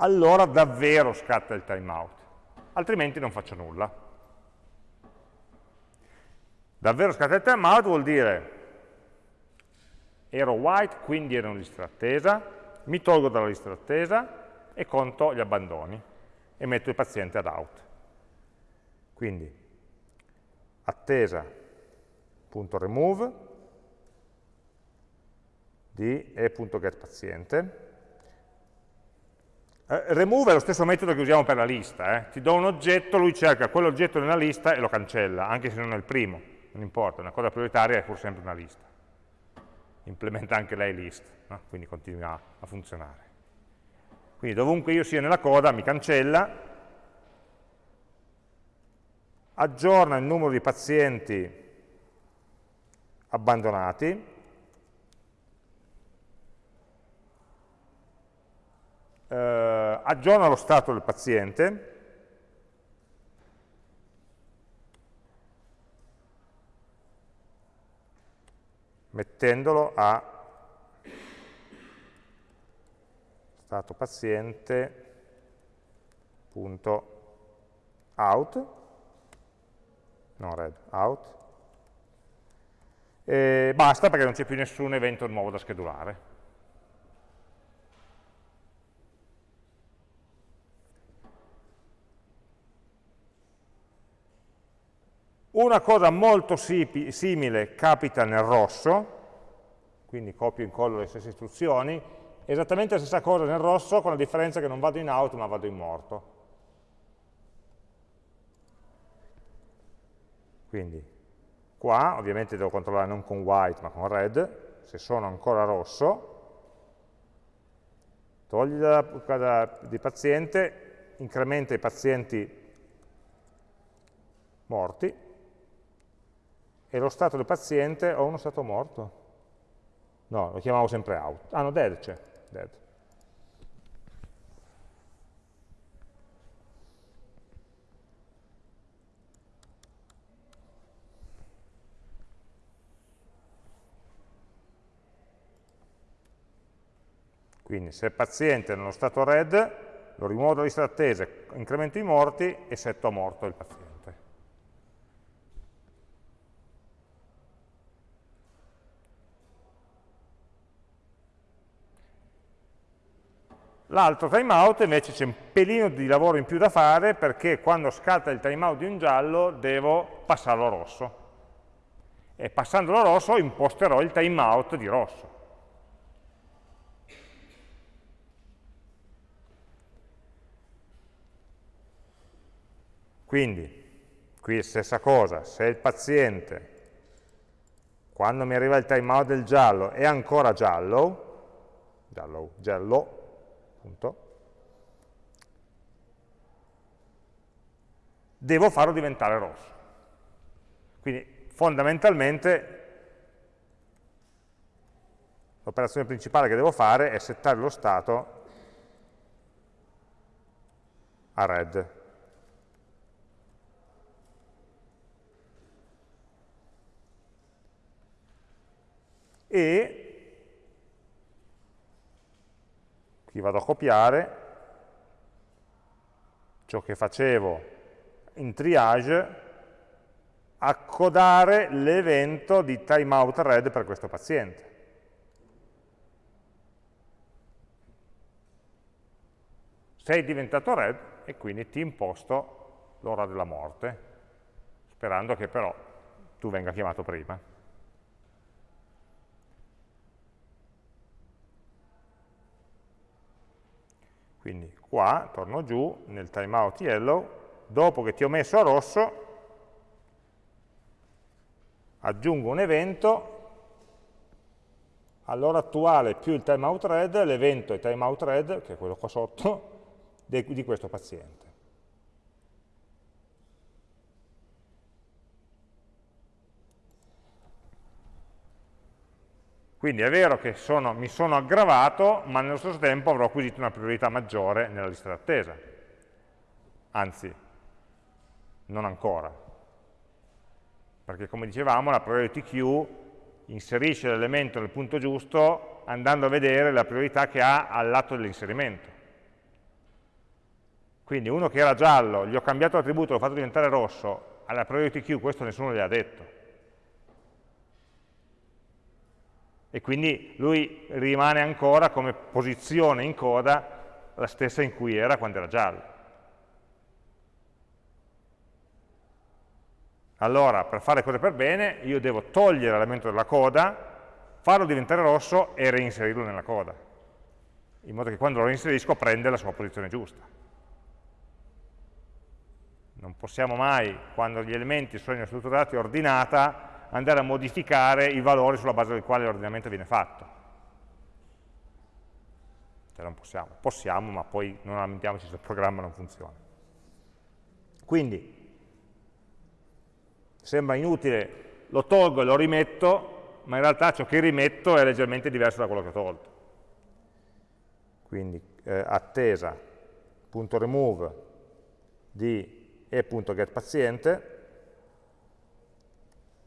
allora davvero scatta il timeout, altrimenti non faccio nulla. Davvero scatta il timeout vuol dire ero white, quindi ero in lista d'attesa, mi tolgo dalla lista d'attesa e conto gli abbandoni e metto il paziente ad out. Quindi attesa.remove di e.getPaziente. Eh, remove è lo stesso metodo che usiamo per la lista, eh. ti do un oggetto, lui cerca quell'oggetto nella lista e lo cancella, anche se non è il primo, non importa, una cosa prioritaria è pur sempre una lista implementa anche lei list, no? quindi continua a funzionare. Quindi dovunque io sia nella coda mi cancella, aggiorna il numero di pazienti abbandonati, eh, aggiorna lo stato del paziente, mettendolo a stato paziente.out, no red, out, e basta perché non c'è più nessun evento nuovo da schedulare. Una cosa molto simile capita nel rosso, quindi copio e incollo le stesse istruzioni, esattamente la stessa cosa nel rosso, con la differenza che non vado in out ma vado in morto. Quindi qua ovviamente devo controllare non con white ma con red, se sono ancora rosso, togli da, di paziente, incrementa i pazienti morti, e lo stato del paziente ho uno stato morto? No, lo chiamavo sempre out. Ah no, dead c'è, dead. Quindi se il paziente è nello stato red, lo rimuovo dalla lista d'attesa, incremento i morti e setto a morto il paziente. L'altro timeout invece c'è un pelino di lavoro in più da fare perché quando scatta il timeout di un giallo devo passarlo a rosso. E passandolo a rosso imposterò il timeout di rosso. Quindi Qui stessa cosa, se il paziente, quando mi arriva il timeout del giallo, è ancora giallo, giallo, giallo, punto, devo farlo diventare rosso. Quindi fondamentalmente l'operazione principale che devo fare è settare lo stato a red. E qui vado a copiare ciò che facevo in triage accodare l'evento di timeout red per questo paziente. Sei diventato red e quindi ti imposto l'ora della morte, sperando che però tu venga chiamato prima. Quindi qua, torno giù, nel timeout yellow, dopo che ti ho messo a rosso, aggiungo un evento, all'ora attuale più il timeout red, l'evento è timeout red, che è quello qua sotto, di questo paziente. Quindi è vero che sono, mi sono aggravato, ma nello stesso tempo avrò acquisito una priorità maggiore nella lista d'attesa. Anzi, non ancora. Perché come dicevamo, la priority queue inserisce l'elemento nel punto giusto andando a vedere la priorità che ha al lato dell'inserimento. Quindi uno che era giallo, gli ho cambiato l'attributo, l'ho fatto diventare rosso, alla priority queue questo nessuno gli ha detto. E quindi lui rimane ancora come posizione in coda la stessa in cui era quando era giallo. Allora, per fare cose per bene, io devo togliere l'elemento della coda, farlo diventare rosso e reinserirlo nella coda, in modo che quando lo reinserisco prende la sua posizione giusta. Non possiamo mai, quando gli elementi sono strutturati ordinata, andare a modificare i valori sulla base del quale l'ordinamento viene fatto. Cioè non possiamo. Possiamo, ma poi non lamentiamoci se il programma non funziona. Quindi, sembra inutile, lo tolgo e lo rimetto, ma in realtà ciò che rimetto è leggermente diverso da quello che ho tolto. Quindi eh, attesa.remove di e.getPaziente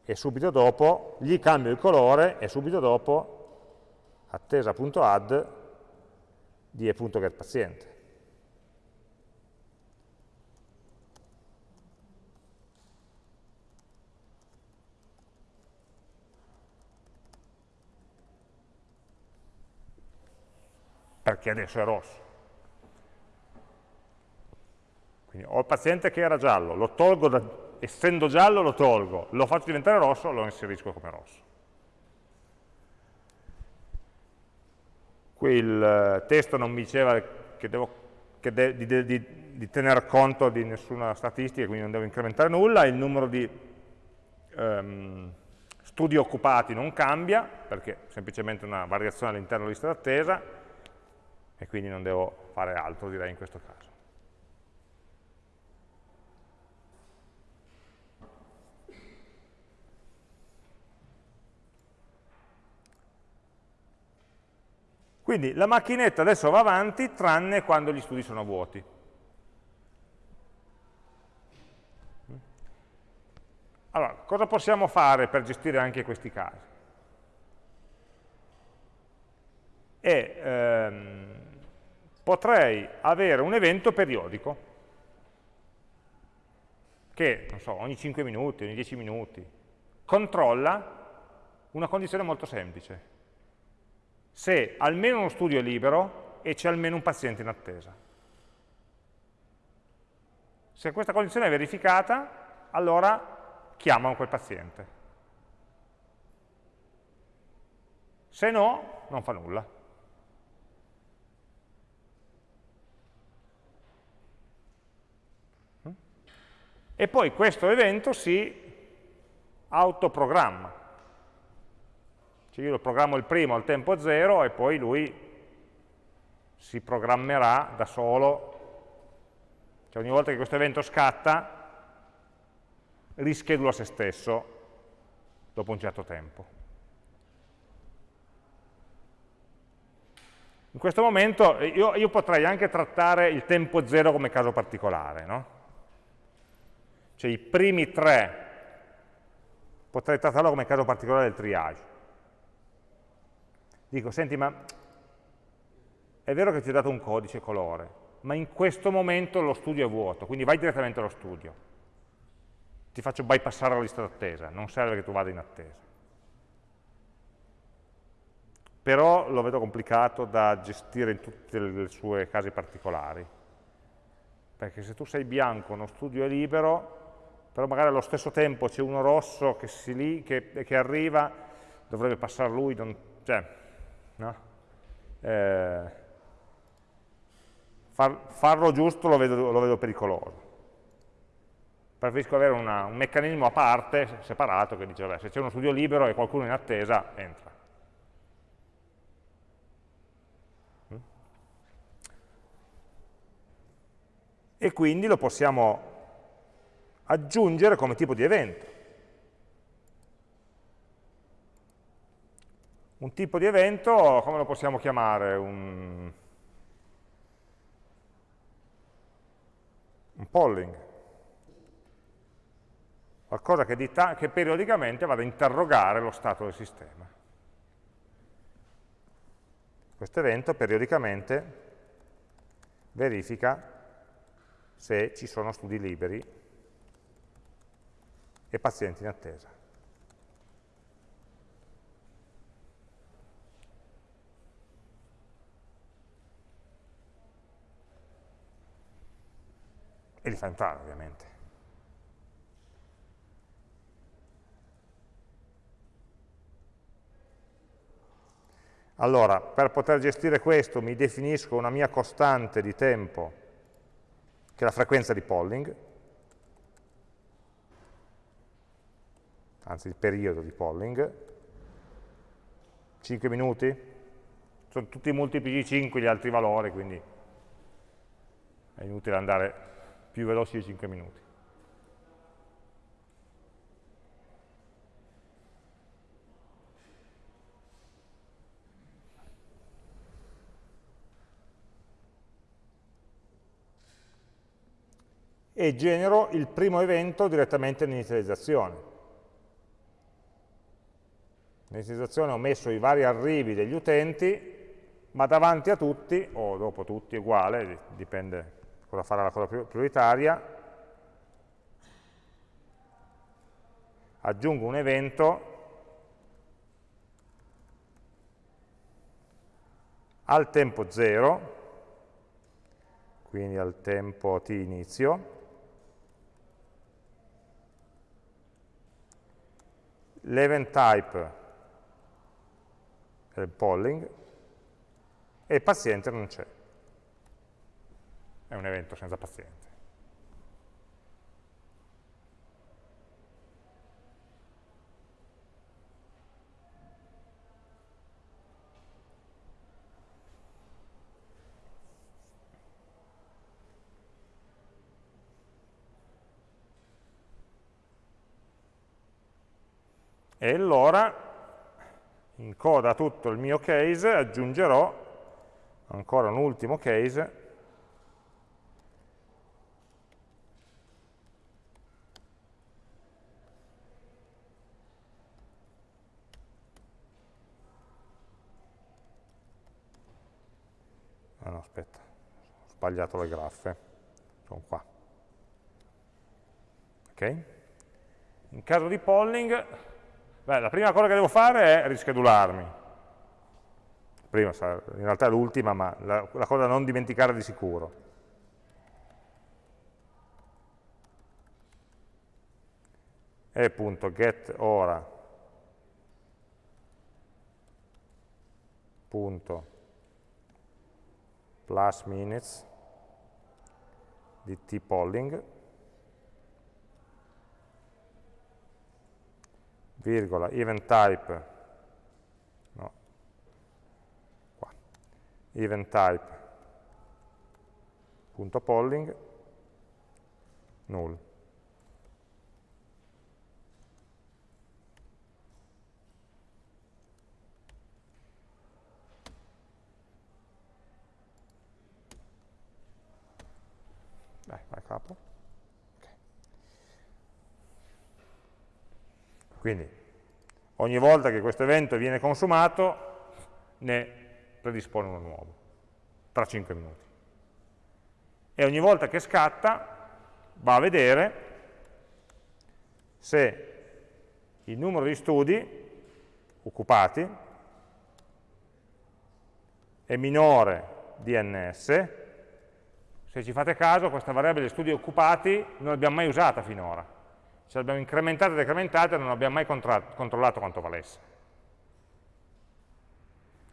e subito dopo gli cambio il colore e subito dopo attesa.add di e.getPaziente. Perché adesso è rosso. Quindi ho il paziente che era giallo, lo tolgo, da, essendo giallo lo tolgo, lo faccio diventare rosso, lo inserisco come rosso. Qui il eh, testo non mi diceva che devo, che de, di, di, di, tener conto di nessuna statistica, quindi non devo incrementare nulla, il numero di um, studi occupati non cambia, perché è semplicemente una variazione all'interno della lista d'attesa, e quindi non devo fare altro direi in questo caso. Quindi la macchinetta adesso va avanti tranne quando gli studi sono vuoti. Allora, cosa possiamo fare per gestire anche questi casi? E, ehm, potrei avere un evento periodico che, non so, ogni 5 minuti, ogni 10 minuti, controlla una condizione molto semplice se almeno uno studio è libero e c'è almeno un paziente in attesa. Se questa condizione è verificata, allora chiamano quel paziente. Se no, non fa nulla. E poi questo evento si autoprogramma. Cioè io lo programmo il primo al tempo 0 e poi lui si programmerà da solo. Cioè ogni volta che questo evento scatta, rischedula se stesso dopo un certo tempo. In questo momento io, io, potrei anche trattare il tempo zero come caso particolare, no? Cioè i primi tre potrei trattarlo come caso particolare del triage. Dico, senti, ma è vero che ti ho dato un codice colore, ma in questo momento lo studio è vuoto, quindi vai direttamente allo studio ti faccio bypassare la lista d'attesa, non serve che tu vada in attesa. Però lo vedo complicato da gestire in tutti i suoi casi particolari, perché se tu sei bianco, uno studio è libero, però magari allo stesso tempo c'è uno rosso che, lì, che, che, arriva, dovrebbe passare lui, non, cioè, no? eh, far, farlo giusto lo vedo, lo vedo pericoloso preferisco avere una, un meccanismo a parte, separato, che dice, vabbè, se c'è uno studio libero e qualcuno in attesa, entra. Mm? E quindi lo possiamo aggiungere come tipo di evento. Un tipo di evento, come lo possiamo chiamare? Un, un polling qualcosa che, che periodicamente vada a interrogare lo stato del sistema. Questo evento periodicamente verifica se ci sono studi liberi e pazienti in attesa. E li fa entrare ovviamente. Allora, per poter gestire questo mi definisco una mia costante di tempo, che è la frequenza di polling, anzi il periodo di polling, 5 minuti, sono tutti multipli di 5 gli altri valori, quindi è inutile andare più veloci di 5 minuti. e genero il primo evento direttamente nell'inizializzazione. Nell'inizializzazione ho messo i vari arrivi degli utenti, ma davanti a tutti, o dopo tutti, uguale, dipende cosa farà la cosa prioritaria, aggiungo un evento al tempo 0, quindi al tempo t inizio, l'event type è il polling e il paziente non c'è. È un evento senza paziente. e allora in coda tutto il mio case aggiungerò ancora un ultimo case ah no aspetta ho sbagliato le graffe. Sono qua. Ok? In caso di polling Beh, la prima cosa che devo fare è rischedularmi. Prima, in realtà è l'ultima, ma la, la cosa da non dimenticare di sicuro. è appunto get ora. Punto. Plus minutes di t-polling, virgola, event type, no, qua, event type, punto polling, null. Capo. Okay. Quindi, ogni volta che questo evento viene consumato, ne predispone uno nuovo, tra 5 minuti. E ogni volta che scatta, va a vedere se il numero di studi occupati è minore di ns se ci fate caso, questa variabile studi occupati non l'abbiamo mai usata finora. Se l'abbiamo incrementata e decrementata non abbiamo mai controllato quanto valesse.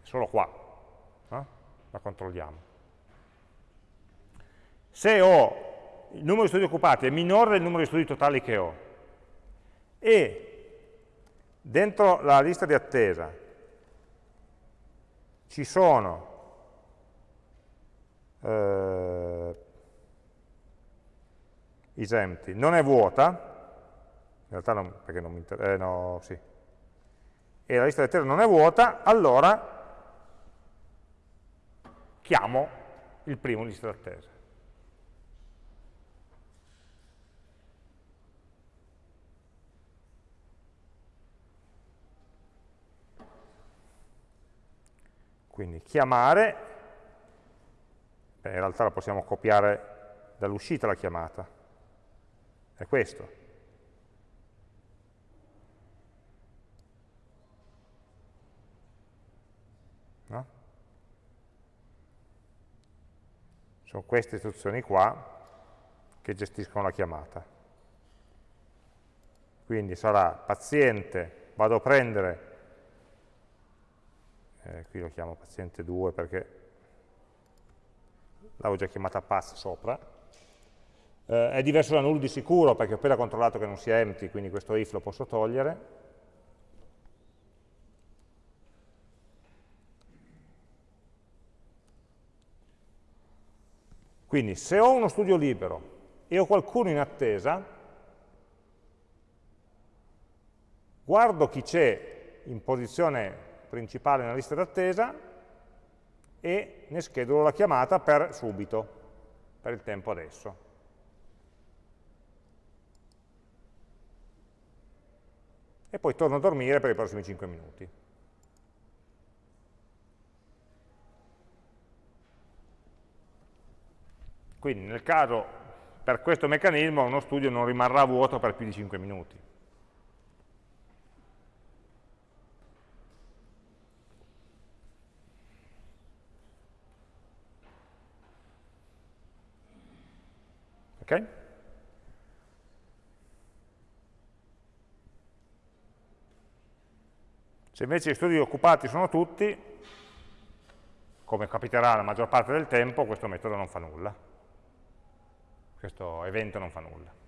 Solo qua eh? la controlliamo. Se ho il numero di studi occupati è minore del numero di studi totali che ho e dentro la lista di attesa ci sono eh, isempti, non è vuota, in realtà non, perché non mi interessa, eh, no, sì, e la lista di attesa non è vuota, allora chiamo il primo lista d'attesa. Quindi chiamare Beh, in realtà la possiamo copiare dall'uscita la chiamata. È questo. No? Sono queste istruzioni qua che gestiscono la chiamata. Quindi sarà paziente, vado a prendere, eh, qui lo chiamo paziente 2 perché l'avevo già chiamata pass sopra, eh, è diverso da null di sicuro perché ho appena controllato che non sia empty, quindi questo if lo posso togliere, Quindi se ho uno studio libero e ho qualcuno in attesa, guardo chi c'è in posizione principale nella lista d'attesa e ne schedulo la chiamata per subito, per il tempo adesso. E poi torno a dormire per i prossimi 5 minuti. Quindi nel caso per questo meccanismo uno studio non rimarrà vuoto per più di 5 minuti. Ok? Se invece gli studi occupati sono tutti, come capiterà la maggior parte del tempo, questo metodo non fa nulla. Questo evento non fa nulla.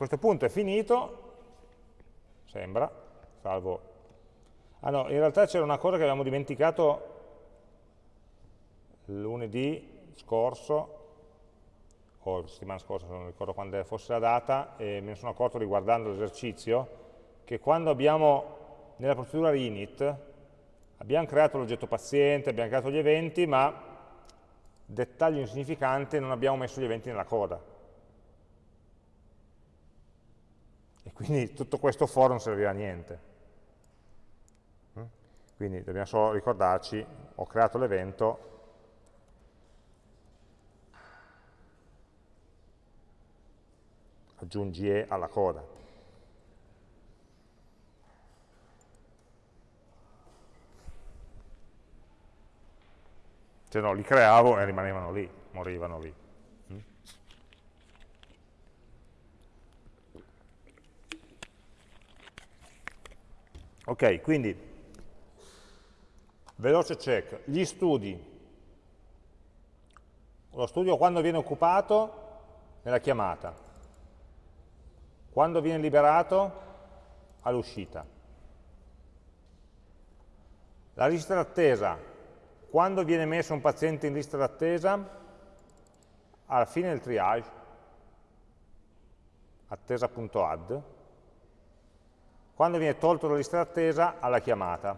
Questo punto è finito, sembra, salvo... Ah no, in realtà c'era una cosa che avevamo dimenticato lunedì scorso, o settimana scorsa, non ricordo quando fosse la data, e me ne sono accorto riguardando l'esercizio, che quando abbiamo, nella procedura init, abbiamo creato l'oggetto paziente, abbiamo creato gli eventi, ma dettaglio insignificante, non abbiamo messo gli eventi nella coda. E quindi tutto questo for non servirà a niente. Mm? Quindi dobbiamo solo ricordarci, ho creato l'evento, aggiungi E alla coda. Se no li creavo e rimanevano lì, morivano lì. Ok, quindi veloce check, gli studi. Lo studio quando viene occupato nella chiamata, quando viene liberato all'uscita. La lista d'attesa, quando viene messo un paziente in lista d'attesa? Alla fine del triage, attesa.add, quando viene tolto dalla lista d'attesa alla chiamata.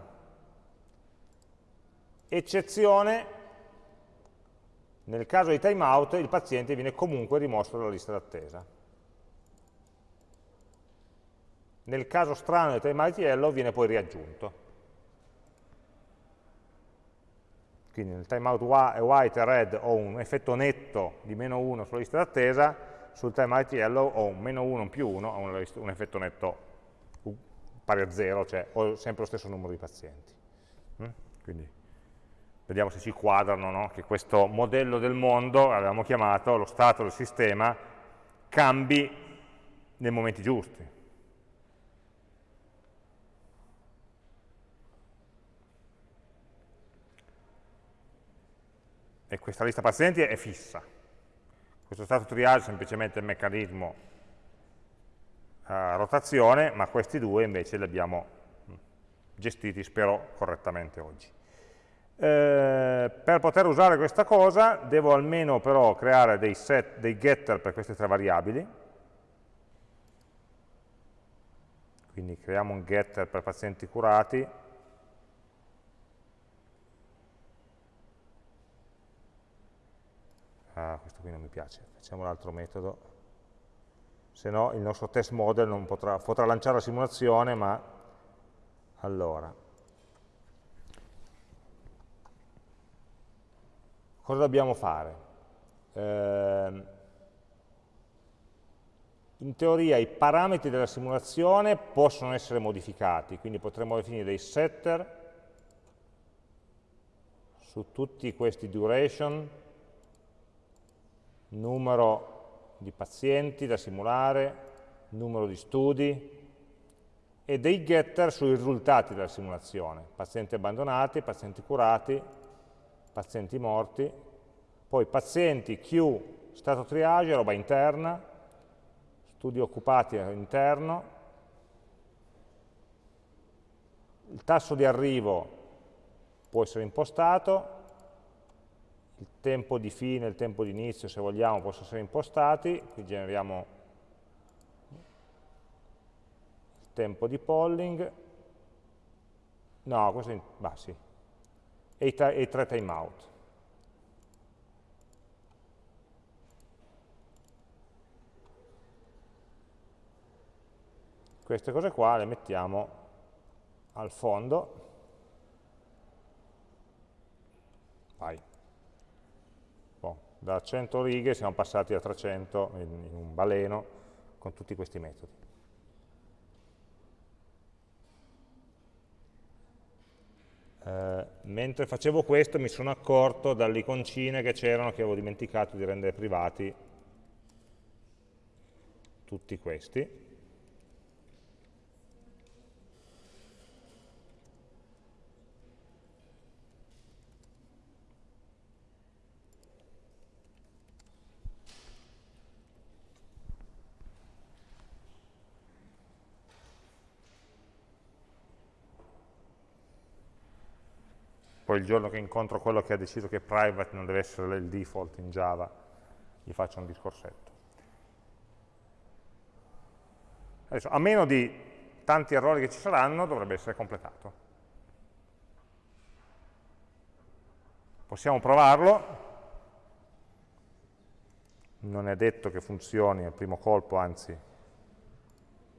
Eccezione, nel caso di timeout il paziente viene comunque rimosso dalla lista d'attesa. Nel caso strano del timeout yellow viene poi riaggiunto. Quindi nel timeout white e red ho un effetto netto di meno 1 sulla lista d'attesa, sul timeout yellow ho un meno 1 più 1, ho un, un effetto netto pari a 0, cioè ho sempre lo stesso numero di pazienti. Mm? Quindi vediamo se ci quadrano no? che questo modello del mondo, avevamo chiamato lo stato del sistema, cambi nei momenti giusti. E questa lista pazienti è fissa. Questo stato triage è semplicemente il meccanismo rotazione, ma questi due invece li abbiamo mm, gestiti, spero, correttamente oggi. Eh, per poter usare questa cosa devo almeno però creare dei, set, dei getter per queste tre variabili. Quindi creiamo un getter per pazienti curati. Ah, questo qui non mi piace, facciamo l'altro metodo se no il nostro test model non potrà, potrà lanciare la simulazione, ma allora, cosa dobbiamo fare? Eh, in teoria i parametri della simulazione possono essere modificati, quindi potremmo definire dei setter su tutti questi duration, numero di pazienti da simulare, numero di studi e dei getter sui risultati della simulazione, pazienti abbandonati, pazienti curati, pazienti morti, poi pazienti Q, stato triage, roba interna, studi occupati interno, il tasso di arrivo può essere impostato, il tempo di fine il tempo di inizio, se vogliamo, possono essere impostati, qui generiamo il tempo di polling, no, questo è, bah, sì, e i, e i tre timeout. Queste cose qua le mettiamo al fondo, vai da 100 righe siamo passati a 300 in, in un baleno con tutti questi metodi. Eh, mentre facevo questo mi sono accorto dalle iconcine che c'erano che avevo dimenticato di rendere privati tutti questi poi il giorno che incontro quello che ha deciso che private non deve essere il default in Java, gli faccio un discorsetto. Adesso, a meno di tanti errori che ci saranno, dovrebbe essere completato. Possiamo provarlo, non è detto che funzioni al primo colpo, anzi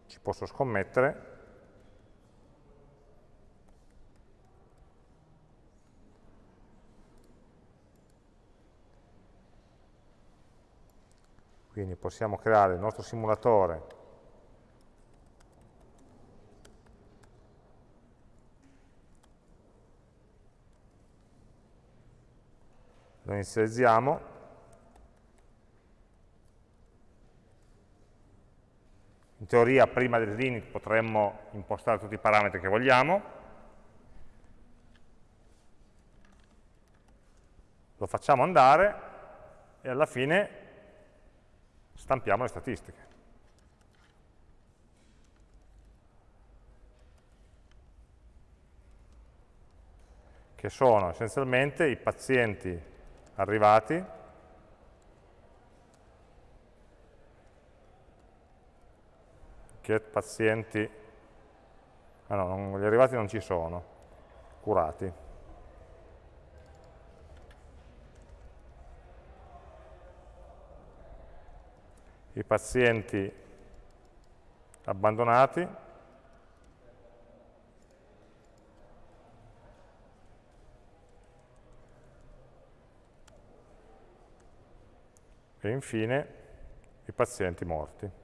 ci posso scommettere, Quindi possiamo creare il nostro simulatore. Lo inizializziamo, In teoria prima dell'init potremmo impostare tutti i parametri che vogliamo, lo facciamo andare e alla fine stampiamo le statistiche. che sono essenzialmente i pazienti arrivati get pazienti ah no, non, gli arrivati non ci sono curati i pazienti abbandonati e infine i pazienti morti.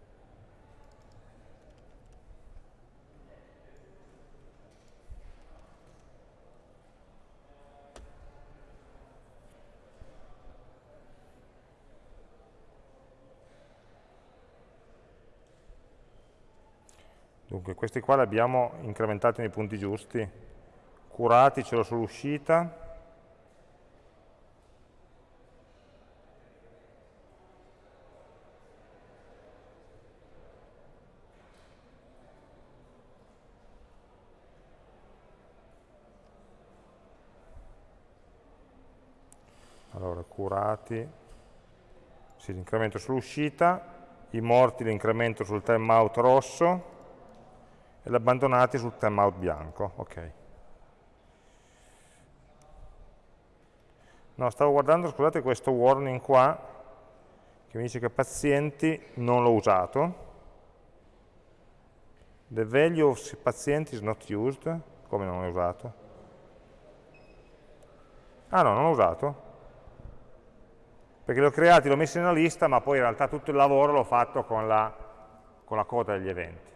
Questi qua li abbiamo incrementati nei punti giusti, curati ce l'ho sull'uscita, curati, sì, l'incremento sull'uscita, i morti l'incremento sul timeout rosso e gli abbandonati sul timeout bianco. Ok. No, stavo guardando, scusate, questo warning qua, che mi dice che pazienti non l'ho usato. The value of pazienti is not used. Come non l'ho usato? Ah no, non l'ho usato perché li ho creati, li ho messi nella lista, ma poi in realtà tutto il lavoro l'ho fatto con la, con la coda degli eventi.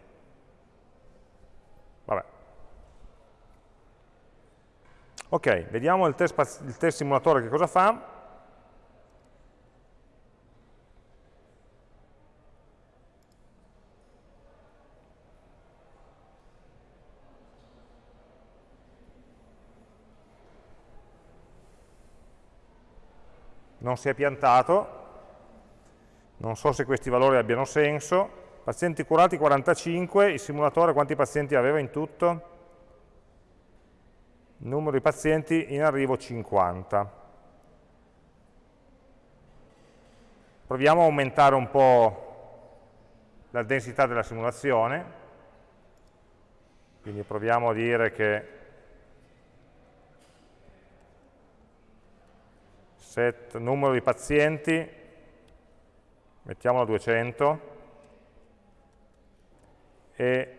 Ok, vediamo il test, il test simulatore che cosa fa. non si è piantato, non so se questi valori abbiano senso, pazienti curati 45, il simulatore quanti pazienti aveva in tutto? Numero di pazienti in arrivo 50. Proviamo a aumentare un po' la densità della simulazione, quindi proviamo a dire che set numero di pazienti, mettiamolo a 200, e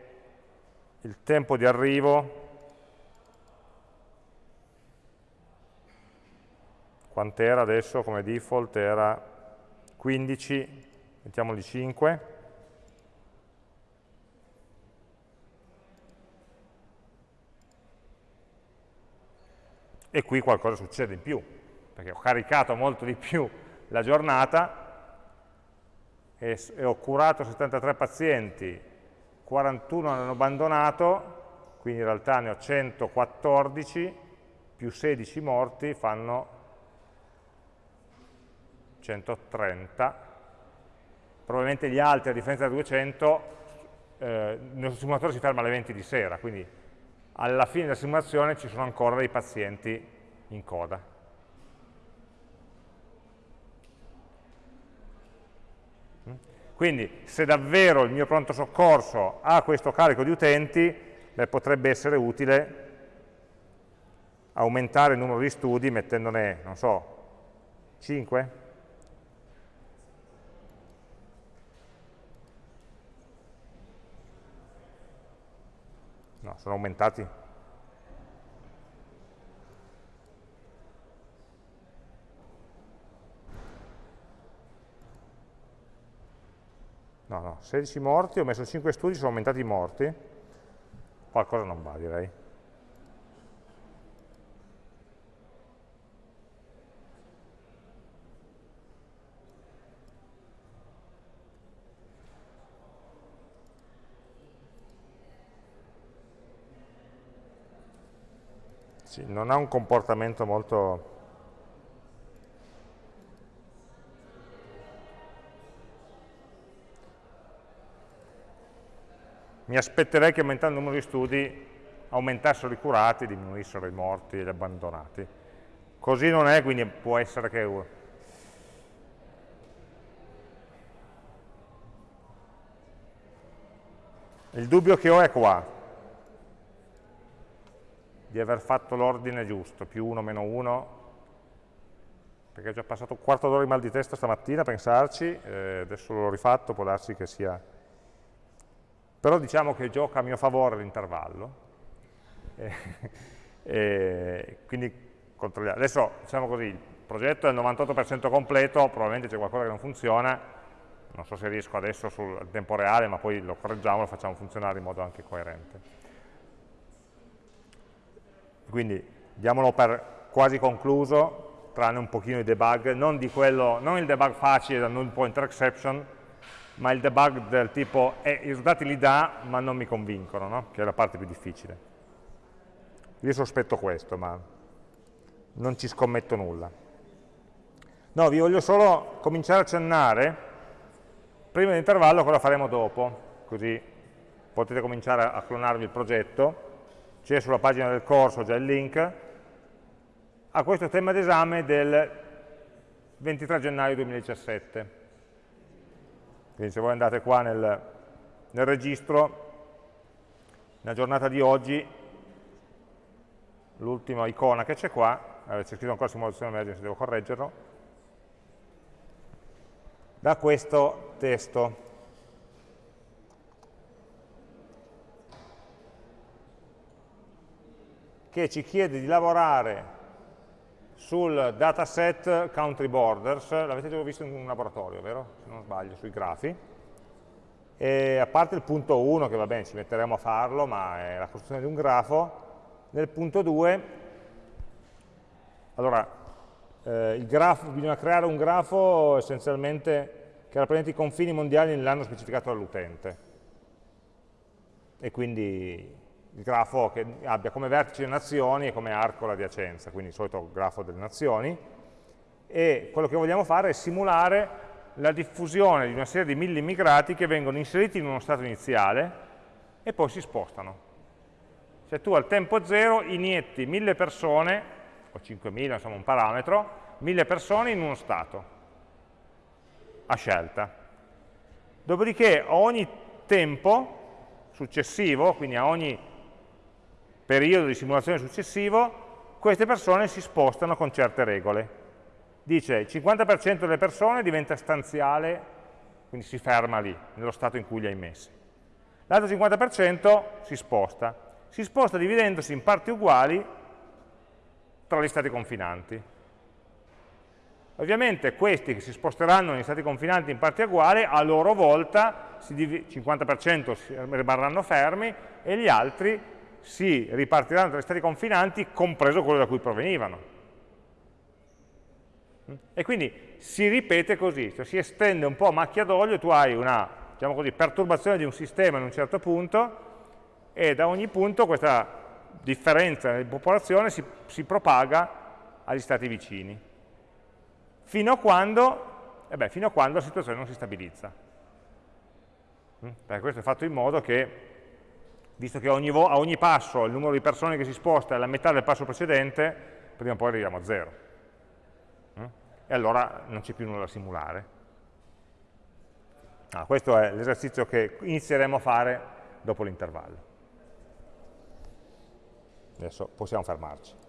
il tempo di arrivo, quant'era adesso come default? Era 15, mettiamoli 5, e qui qualcosa succede in più perché ho caricato molto di più la giornata e, e ho curato 73 pazienti, 41 hanno abbandonato, quindi in realtà ne ho 114, più 16 morti fanno 130. Probabilmente gli altri, a differenza da 200, eh, il nostro simulatore si ferma alle 20 di sera, quindi alla fine della simulazione ci sono ancora dei pazienti in coda. Quindi se davvero il mio pronto soccorso ha questo carico di utenti, beh, potrebbe essere utile aumentare il numero di studi mettendone, non so, 5? Sono aumentati no, no, 16 morti, ho messo 5 studi, sono aumentati i morti, qualcosa non va direi. Sì, non ha un comportamento molto... Mi aspetterei che aumentando il numero di studi aumentassero i curati, diminuissero i morti e gli abbandonati. Così non è, quindi può essere che Il dubbio che ho è qua, di aver fatto l'ordine giusto, più 1, meno 1, perché ho già passato un quarto d'ora di mal di testa stamattina a pensarci, eh, adesso l'ho rifatto, può darsi che sia... Però diciamo che gioca a mio favore l'intervallo, eh, eh, quindi controlliamo. Adesso, diciamo così, il progetto è il 98% completo, probabilmente c'è qualcosa che non funziona, non so se riesco adesso sul tempo reale, ma poi lo correggiamo lo facciamo funzionare in modo anche coerente. Quindi diamolo per quasi concluso, tranne un pochino di debug, non, di quello, non il debug facile da null pointer exception, ma il debug del tipo eh, i risultati li dà ma non mi convincono, no? che è la parte più difficile. Io sospetto questo, ma non ci scommetto nulla. No, vi voglio solo cominciare a accennare Prima dell'intervallo cosa faremo dopo? Così potete cominciare a clonarvi il progetto. C'è sulla pagina del corso già il link a questo tema d'esame del 23 gennaio 2017. Quindi se voi andate qua nel, nel registro, nella giornata di oggi, l'ultima icona che c'è qua, c'è scritto ancora simulazione emergency, devo correggerlo, da questo testo. Che ci chiede di lavorare sul dataset country borders, l'avete già visto in un laboratorio, vero? Se non sbaglio, sui grafi. E a parte il punto 1, che va bene, ci metteremo a farlo, ma è la costruzione di un grafo, nel punto 2, allora, eh, grafo, bisogna creare un grafo essenzialmente che rappresenti i confini mondiali nell'anno specificato dall'utente. E quindi il grafo che abbia come vertice le nazioni e come arco l'adiacenza, quindi il solito grafo delle nazioni. E quello che vogliamo fare è simulare la diffusione di una serie di mille immigrati che vengono inseriti in uno stato iniziale e poi si spostano. Cioè tu al tempo zero inietti mille persone o 5.000, insomma un parametro, 1.000 persone in uno stato, a scelta. Dopodiché a ogni tempo successivo, quindi a ogni periodo di simulazione successivo, queste persone si spostano con certe regole. Dice il 50% delle persone diventa stanziale, quindi si ferma lì, nello stato in cui li hai messi. L'altro 50% si sposta. Si sposta dividendosi in parti uguali tra gli stati confinanti. Ovviamente questi che si sposteranno negli stati confinanti in parte uguali, a loro volta 50% rimarranno fermi e gli altri si ripartiranno tra gli stati confinanti, compreso quello da cui provenivano. E quindi si ripete così, cioè si estende un po' a macchia d'olio, tu hai una diciamo così, perturbazione di un sistema in un certo punto e da ogni punto questa differenza di popolazione si, si propaga agli stati vicini, fino a, quando, eh beh, fino a quando la situazione non si stabilizza. Mm? Perché questo è fatto in modo che, visto che ogni a ogni passo il numero di persone che si sposta è la metà del passo precedente, prima o poi arriviamo a zero. Mm? E allora non c'è più nulla da simulare. Ah, questo è l'esercizio che inizieremo a fare dopo l'intervallo. Adesso possiamo fermarci.